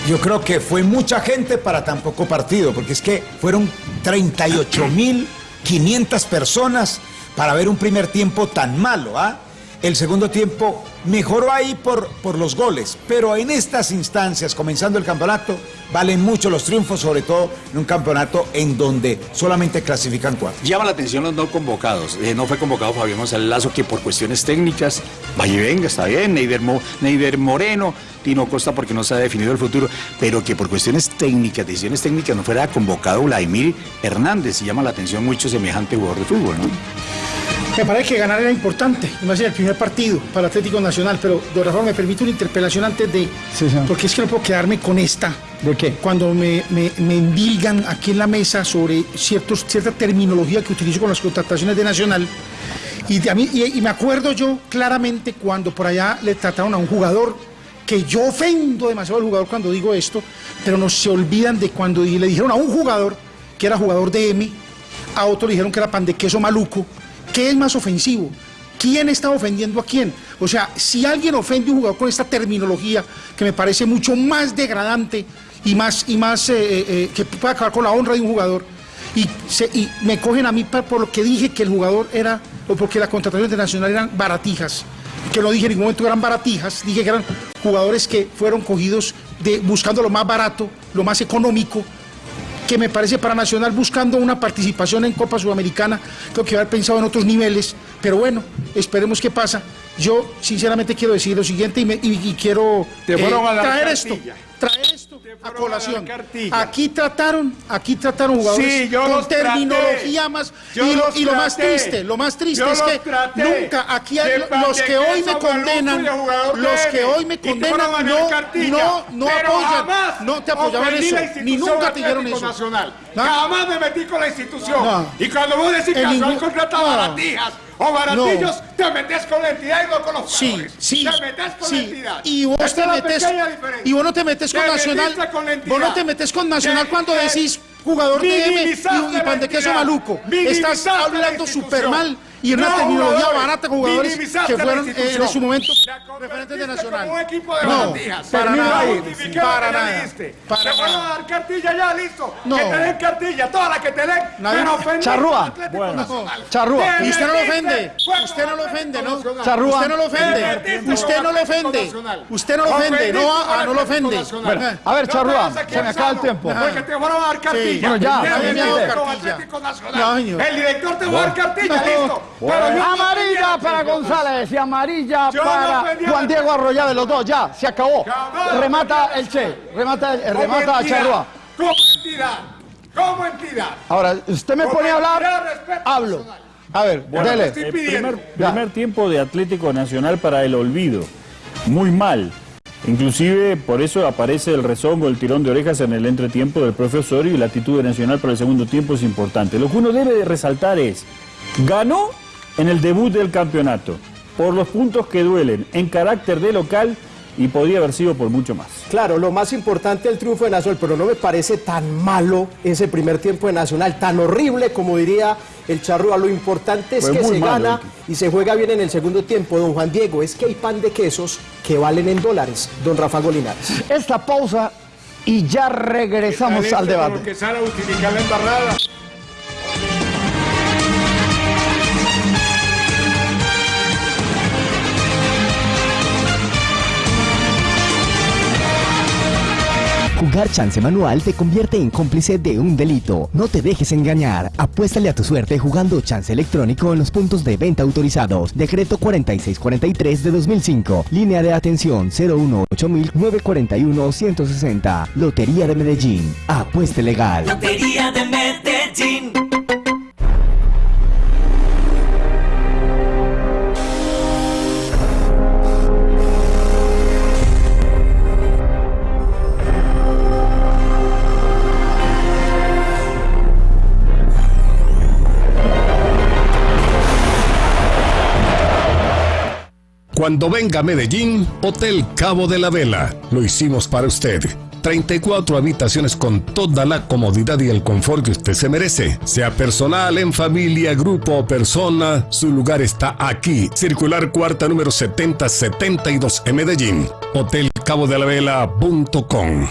Yo creo que fue mucha gente para tan poco partido, porque es que fueron 38.500 personas para ver un primer tiempo tan malo, ¿ah? El segundo tiempo mejoró ahí por, por los goles, pero en estas instancias, comenzando el campeonato, valen mucho los triunfos, sobre todo en un campeonato en donde solamente clasifican cuatro. Llama la atención los no convocados. Eh, no fue convocado Fabián González Lazo, que por cuestiones técnicas, vaya y venga, está bien, Neider, Mo- Neider Moreno, Tino Costa porque no se ha definido el futuro, pero que por cuestiones técnicas, decisiones técnicas, no fuera convocado Vladimir Hernández. Y llama la atención mucho semejante jugador de fútbol, ¿no? Me parece que ganar era importante, iba a ser el primer partido para Atlético Nacional, pero de Rafa me permite una interpelación antes de... Porque es que no puedo quedarme con esta. ¿De qué? Cuando me, me, me endilgan aquí en la mesa sobre ciertos, cierta terminología que utilizo con las contrataciones de Nacional. Y, de a mí, y, y me acuerdo yo claramente cuando por allá le trataron a un jugador que yo ofendo demasiado al jugador cuando digo esto, pero no se olvidan de cuando le dijeron a un jugador que era jugador de M, a otro le dijeron que era pan de queso maluco. ¿Qué es más ofensivo? ¿Quién está ofendiendo a quién? O sea, si alguien ofende a un jugador con esta terminología que me parece mucho más degradante y más, y más eh, eh, eh, que puede acabar con la honra de un jugador, y, se- y me cogen a mí por lo que dije que el jugador era, o porque la contratación internacional eran baratijas, que no dije en ningún momento que eran baratijas, dije que eran jugadores que fueron cogidos de, buscando lo más barato, lo más económico, que me parece para Nacional buscando una participación en Copa Sudamericana, creo que haber pensado en otros niveles, pero bueno, esperemos qué pasa. Yo sinceramente quiero decir lo siguiente y, me- y- y quiero eh, a traer esto, traer esto a colación. Aquí trataron, aquí trataron jugadores Sí, yo con traté. terminología más Yo y, lo, los y lo más triste, lo más triste Yo es que nunca aquí hay los que hoy me condenan, los que hoy me condenan a no, no, no apoyan, no te apoyaban eso, ni nunca te dieron eso. Nacional. ¿No? Jamás me metí con la institución. No. Y cuando vos decís que En Nacional ningún- contrata no. baratijas o baratillos, te metes con la entidad y no con los Sí, jugadores. sí, Te metes con sí. la entidad. Y vos te metes y vos no te metes con Te Nacional. con. Vos no te metes con Nacional Te- cuando decís jugador de M y, y pan de queso maluco. Estás la hablando súper mal y en una No, terminología jugadores. barata con jugadores que fueron eh, en su momento referentes de Nacional. un equipo de No, para nada. Para nada. diste. Para Te fueron nada. a dar cartilla ya, listo. No. Que te den cartilla, todas las que te den. Nadie- pero ofender Charrúa. Bueno. Nacional. Charrúa. Y usted no lo ofende. Usted no lo ofende, ¿no? Charrúa. Usted no lo ofende. Usted no lo ofende. Usted no lo ofende. No, ah, no lo ofende. A ver, Charrúa, se me acaba el tiempo. Porque te fueron a dar cartilla. Bueno, ya. El director te va a dar cartilla, No. Amarilla para González y amarilla Yo para Juan. Diego Arroyave, los dos, ya, se acabó. Remata el Che, remata, el- Como remata entidad, Charrúa. Como entidad, como entidad. Ahora, usted me Como pone a hablar, hablo. personal. A ver, Bueno, dele. el primer, primer tiempo de Atlético Nacional para el olvido. Muy mal. Inclusive por eso aparece el rezongo, el tirón de orejas en el entretiempo del profe Osorio y la actitud de Nacional para el segundo tiempo es importante. Lo que uno debe de resaltar es, ganó en el debut del campeonato, por los puntos que duelen, en carácter de local y podría haber sido por mucho más. Claro, lo más importante el triunfo de Nacional, pero no me parece tan malo ese primer tiempo de Nacional, tan horrible como diría el Charrúa. Lo importante es Fue que se malo, gana y se juega bien en el segundo tiempo. Don Juan Diego, es que hay pan de quesos que valen en dólares. Don Rafa Golinares. Esta pausa y ya regresamos al debate. Jugar chance manual te convierte en cómplice de un delito. No te dejes engañar. Apuéstale a tu suerte jugando chance electrónico en los puntos de venta autorizados. Decreto 4643 de 2005. Línea de atención 018-941-160. Lotería de Medellín. Apueste legal. Lotería de Medellín. Cuando venga a Medellín, Hotel Cabo de la Vela. Lo hicimos para usted. 34 habitaciones con toda la comodidad y el confort que usted se merece. Sea personal, en familia, grupo o persona, su lugar está aquí. Circular cuarta número 7072 en Medellín. Hotelcabodelavela.com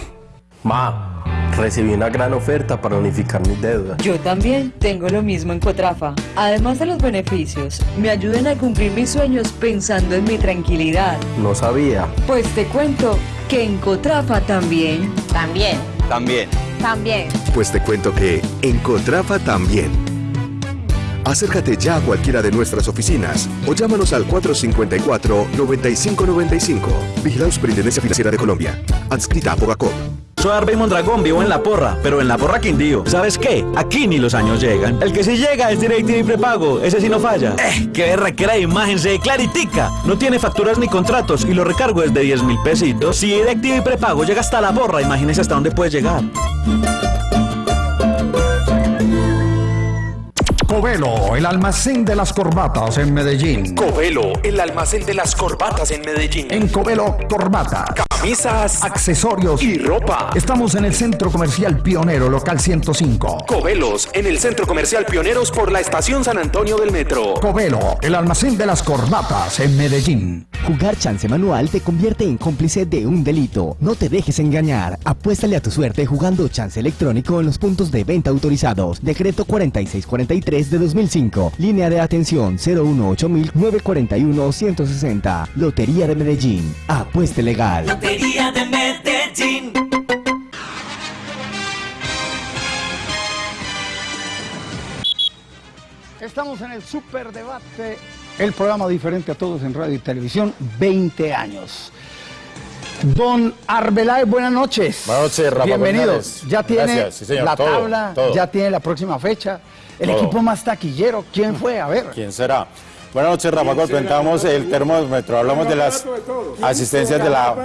Ma, recibí una gran oferta para unificar mis deudas. Yo también tengo lo mismo en Cotrafa. Además de los beneficios, me ayudan a cumplir mis sueños pensando en mi tranquilidad. No sabía. Pues te cuento que en Cotrafa también. También. También. También. Pues te cuento que en Cotrafa también. Acércate ya a cualquiera de nuestras oficinas o llámanos al 454-9595. Vigilado Superintendencia Financiera de Colombia. Adscrita a Fogacop. Soy Arbey Mondragón, vivo en La Porra, pero en La Porra Quindío. ¿Sabes qué? Aquí ni los años llegan. El que sí llega es DirecTV prepago, ese sí no falla. Eh, qué requiere imagen, se claritica. No tiene facturas ni contratos y lo recargo desde 10 mil pesitos. Si DirecTV prepago llega hasta La Porra, imagínese hasta dónde puede llegar. Covelo, el almacén de las corbatas en Medellín. Covelo, el almacén de las corbatas en Medellín. En Covelo, corbatas, Camisas, accesorios y ropa. Estamos en el Centro Comercial Pionero, local 105. Covelos, en el Centro Comercial Pioneros por la Estación San Antonio del Metro. Covelo, el almacén de las corbatas en Medellín. Jugar chance manual te convierte en cómplice de un delito. No te dejes engañar. Apuéstale a tu suerte jugando chance electrónico en los puntos de venta autorizados. Decreto 4643 de 2005. Línea de atención 018-941-160. Lotería de Medellín. Apueste legal. Lotería de Medellín. Estamos en el Super Debate, el programa diferente a todos en radio y televisión, 20 años. Don Arbeláez, buenas noches. Buenas noches, Rafa Bienvenido. González. Ya tiene Gracias, sí, señor, la todo, tabla, todo. ya tiene la próxima fecha. El Todo. equipo más taquillero, ¿quién fue? A ver. ¿Quién será? Buenas noches, Rafa Gol. Presentamos el termómetro. Hablamos de las asistencias de la.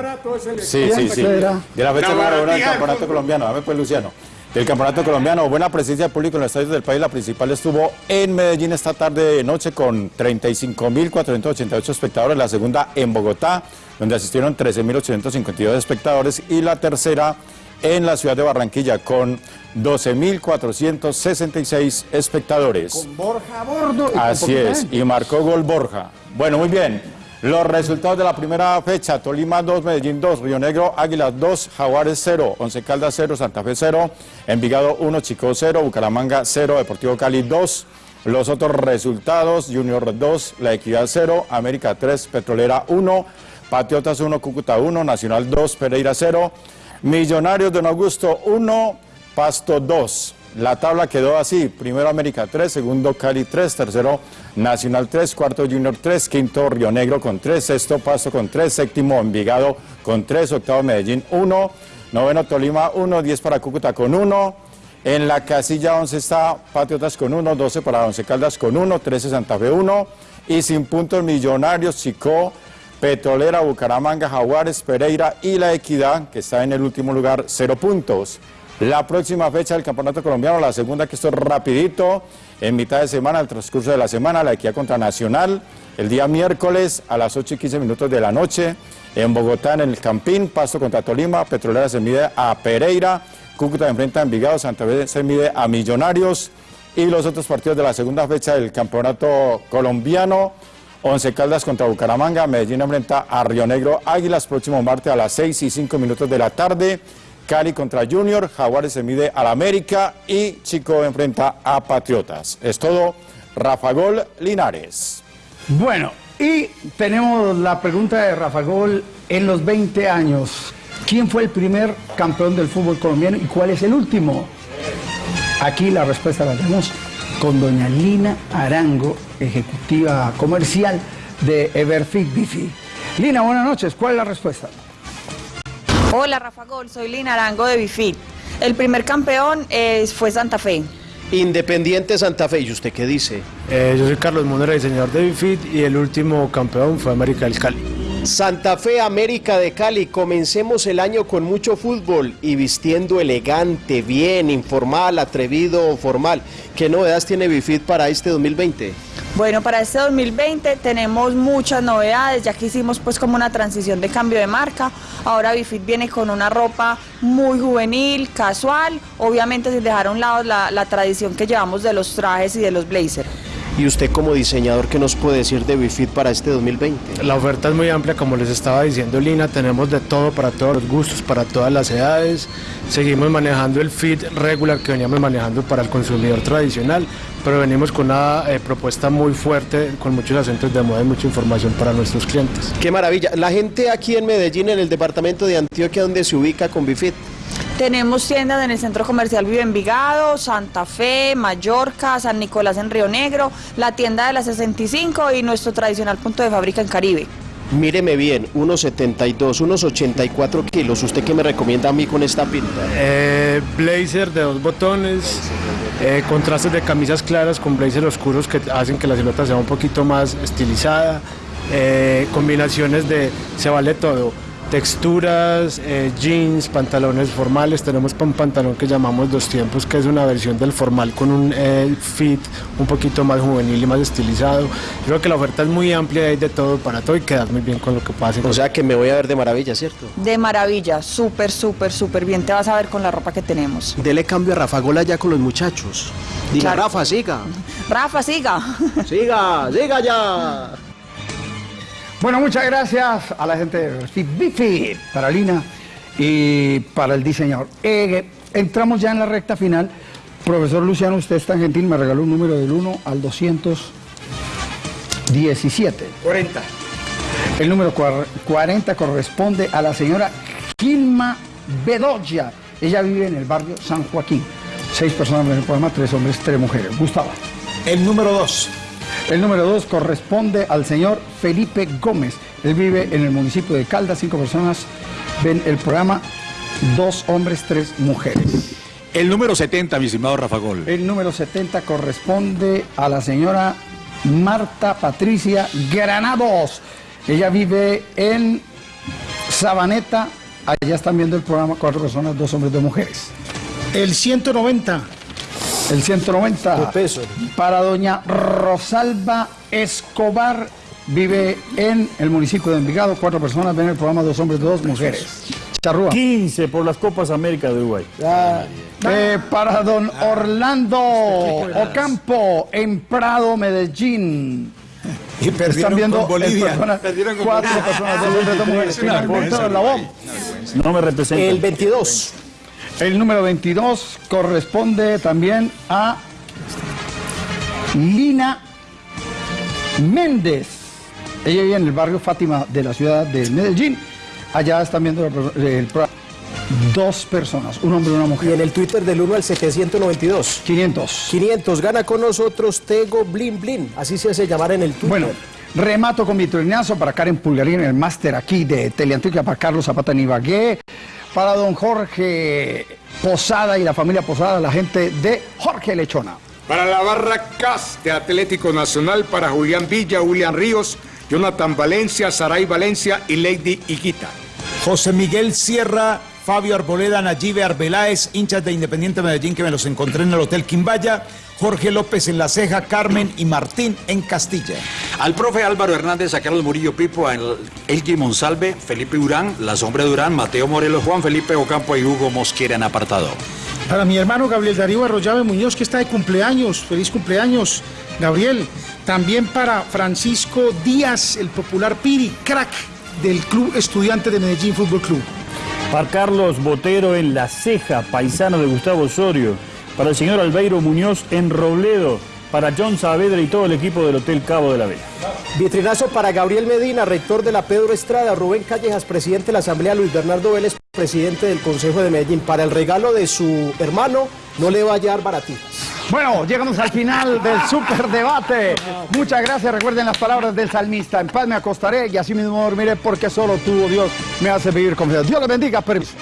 Sí, sí, sí. De la fecha uno del campeonato colombiano. Dame pues, Luciano. Del campeonato colombiano. Buena presencia de público en los estadios del país. La principal estuvo en Medellín esta tarde de noche con 35.488 espectadores. La segunda en Bogotá, donde asistieron 13.852 espectadores. Y la tercera en la ciudad de Barranquilla con 12.466 espectadores. Con Borja a bordo. y Así es, y marcó gol Borja. Bueno, muy bien. Los resultados de la primera fecha, Tolima 2, Medellín 2, Río Negro, Águilas 2, Jaguares 0, Once Caldas 0, Santa Fe 0, Envigado 1, Chico 0, Bucaramanga 0, Deportivo Cali 2. Los otros resultados, Junior 2, La Equidad 0, América 3, Petrolera 1, Patriotas 1, Cúcuta 1, Nacional 2, Pereira 0, Millonarios Don Augusto 1, Pasto 2. La tabla quedó así, primero América 3, segundo Cali 3, tercero Nacional 3, cuarto Junior 3, quinto Río Negro con 3, sexto Pasto con 3, séptimo Envigado con 3, octavo Medellín 1, noveno Tolima 1, 10 para Cúcuta con 1, en la casilla 11 está Patriotas con 1, 12 para Once Caldas con 1, 13 Santa Fe 1 y sin puntos Millonarios, Chicó, Petrolera, Bucaramanga, Jaguares, Pereira y La Equidad, que está en el último lugar, 0 puntos. La próxima fecha del Campeonato Colombiano, la segunda que esto es rapidito, en mitad de semana, al transcurso de la semana, la Equidad contra Nacional, el día miércoles a las 8 y 15 minutos de la noche, en Bogotá, en el Campín, Pasto contra Tolima, Petrolera se mide a Pereira, Cúcuta enfrenta a Envigado, Santa Fe se mide a Millonarios y los otros partidos de la segunda fecha del Campeonato Colombiano, Once Caldas contra Bucaramanga, Medellín enfrenta a Río Negro Águilas, próximo martes a las 6 y 5 minutos de la tarde, Cali contra Junior, Jaguares se mide al América y Chico enfrenta a Patriotas. Es todo, Rafa Gol Linares. Bueno, y tenemos la pregunta de Rafa Gol en los 20 años. ¿Quién fue el primer campeón del fútbol colombiano y cuál es el último? Aquí la respuesta la tenemos con doña Lina Arango, ejecutiva comercial de Everfit Bifi. Lina, buenas noches. ¿Cuál es la respuesta? Hola Rafa Gol, soy Lina Arango de Bifit. El primer campeón eh, fue Santa Fe. Independiente Santa Fe, ¿y usted qué dice? Eh, yo soy Carlos Monera, diseñador de Bifit, y el último campeón fue América del Cali. Santa Fe, América de Cali, comencemos el año con mucho fútbol y vistiendo elegante, bien, informal, atrevido, formal. ¿Qué novedades tiene Bifit para este 2020? Bueno, para este 2020 tenemos muchas novedades, ya que hicimos pues como una transición de cambio de marca. Ahora Bifit viene con una ropa muy juvenil, casual, obviamente sin dejar a un lado la, la tradición que llevamos de los trajes y de los blazers. ¿Y usted como diseñador qué nos puede decir de Bifit para este 2020? La oferta es muy amplia, como les estaba diciendo Lina, tenemos de todo para todos los gustos, para todas las edades. Seguimos manejando el fit regular que veníamos manejando para el consumidor tradicional, pero venimos con una eh, propuesta muy fuerte, con muchos acentos de moda y mucha información para nuestros clientes. Qué maravilla. La gente aquí en Medellín, en el departamento de Antioquia, donde se ubica con Bifit. Tenemos tiendas en el centro comercial Vive Envigado, Santa Fe, Mallorca, San Nicolás en Río Negro, la tienda de la 65 y nuestro tradicional punto de fábrica en Caribe. Míreme bien, unos 72, unos 84 kilos. ¿Usted qué me recomienda a mí con esta pinta? Eh, blazer de dos botones, eh, contrastes de camisas claras con blazer oscuros que hacen que la silueta sea un poquito más estilizada, eh, combinaciones de se vale todo texturas, eh, jeans, pantalones formales. Tenemos un pantalón que llamamos Dos Tiempos, que es una versión del formal con un eh, fit un poquito más juvenil y más estilizado. Creo que la oferta es muy amplia, hay de todo para todo y quedas muy bien con lo que pase. O sea que me voy a ver de maravilla, ¿cierto? De maravilla, súper, súper, súper bien. Te vas a ver con la ropa que tenemos. Dele cambio a Rafa Gola ya con los muchachos. Diga, Claro. Rafa, siga. Rafa, siga. Siga, siga ya. Bueno, muchas gracias a la gente de Bifi, para Lina y para el diseñador. Eh, entramos ya en la recta final. Profesor Luciano, usted es tan gentil, me regaló un número del 1 al 217. 40. El número cuar- 40 corresponde a la señora Gilma Bedoya. Ella vive en el barrio San Joaquín. Seis personas en el programa, tres hombres, tres mujeres. Gustavo. El número 2. El número 2 corresponde al señor Felipe Gómez. Él vive en el municipio de Caldas. Cinco personas ven el programa, dos hombres, tres mujeres. El número 70, mi estimado Rafa Gol. El número 70 corresponde a la señora Marta Patricia Granados. Ella vive en Sabaneta. Allá están viendo el programa cuatro personas, dos hombres, dos mujeres. El 190. El 190 para doña Rosalba Escobar. Vive en el municipio de Envigado. Cuatro personas ven el programa, dos hombres, dos mujeres. Charrúa. 15 por las Copas América de Uruguay. Eh, para don Orlando Ocampo en Prado, Medellín. Y perdieron Están viendo con Bolivia. Perdieron con cuatro Bolivia. personas, dos hombres, dos mujeres. No me representa. El 22. El número 22 corresponde también a Lina Méndez. Ella vive en el barrio Fátima de la ciudad de Medellín. Allá están viendo el pro- el programa. dos personas, un hombre y una mujer. Y en el Twitter del 1 al 792. 500. 500. Gana con nosotros Tego Blin Blin. Así se hace llamar en el Twitter. Bueno, remato con vitrinazo para Karen Pulgarín, el máster aquí de Teleantica, para Carlos Zapata en Ibagué, para don Jorge Posada y la familia Posada, la gente de Jorge Lechona. Para la barra CAS de Atlético Nacional, para Julián Villa, William Ríos, Jonathan Valencia, Saray Valencia y Lady Iquita. José Miguel Sierra, Fabio Arboleda, Nayibe Arbeláez, hinchas de Independiente Medellín que me los encontré en el Hotel Quimbaya, Jorge López en La Ceja, Carmen y Martín en Castilla. Al profe Álvaro Hernández, a Carlos Murillo Pipo, a Elgui Monsalve, Felipe Durán, La Sombra Durán, Mateo Morelos, Juan Felipe Ocampo y Hugo Mosquera en apartado. Para mi hermano Gabriel Darío Arroyave Muñoz, que está de cumpleaños. Feliz cumpleaños, Gabriel. También para Francisco Díaz, el popular Piri, crack del Club Estudiante de Medellín Fútbol Club. Para Carlos Botero en La Ceja, paisano de Gustavo Osorio. Para el señor Albeiro Muñoz en Robledo. Para John Saavedra y todo el equipo del Hotel Cabo de la Vela. Vitrinazo para Gabriel Medina, rector de la Pedro Estrada, Rubén Callejas, presidente de la Asamblea, Luis Bernardo Vélez, presidente del Consejo de Medellín. Para el regalo de su hermano, no le va a llevar baratijas. Bueno, llegamos al final del superdebate. Muchas gracias. Recuerden las palabras del salmista. En paz me acostaré y así mismo dormiré porque solo tú, oh Dios, me hace vivir confiado. Dios le bendiga. Permiso.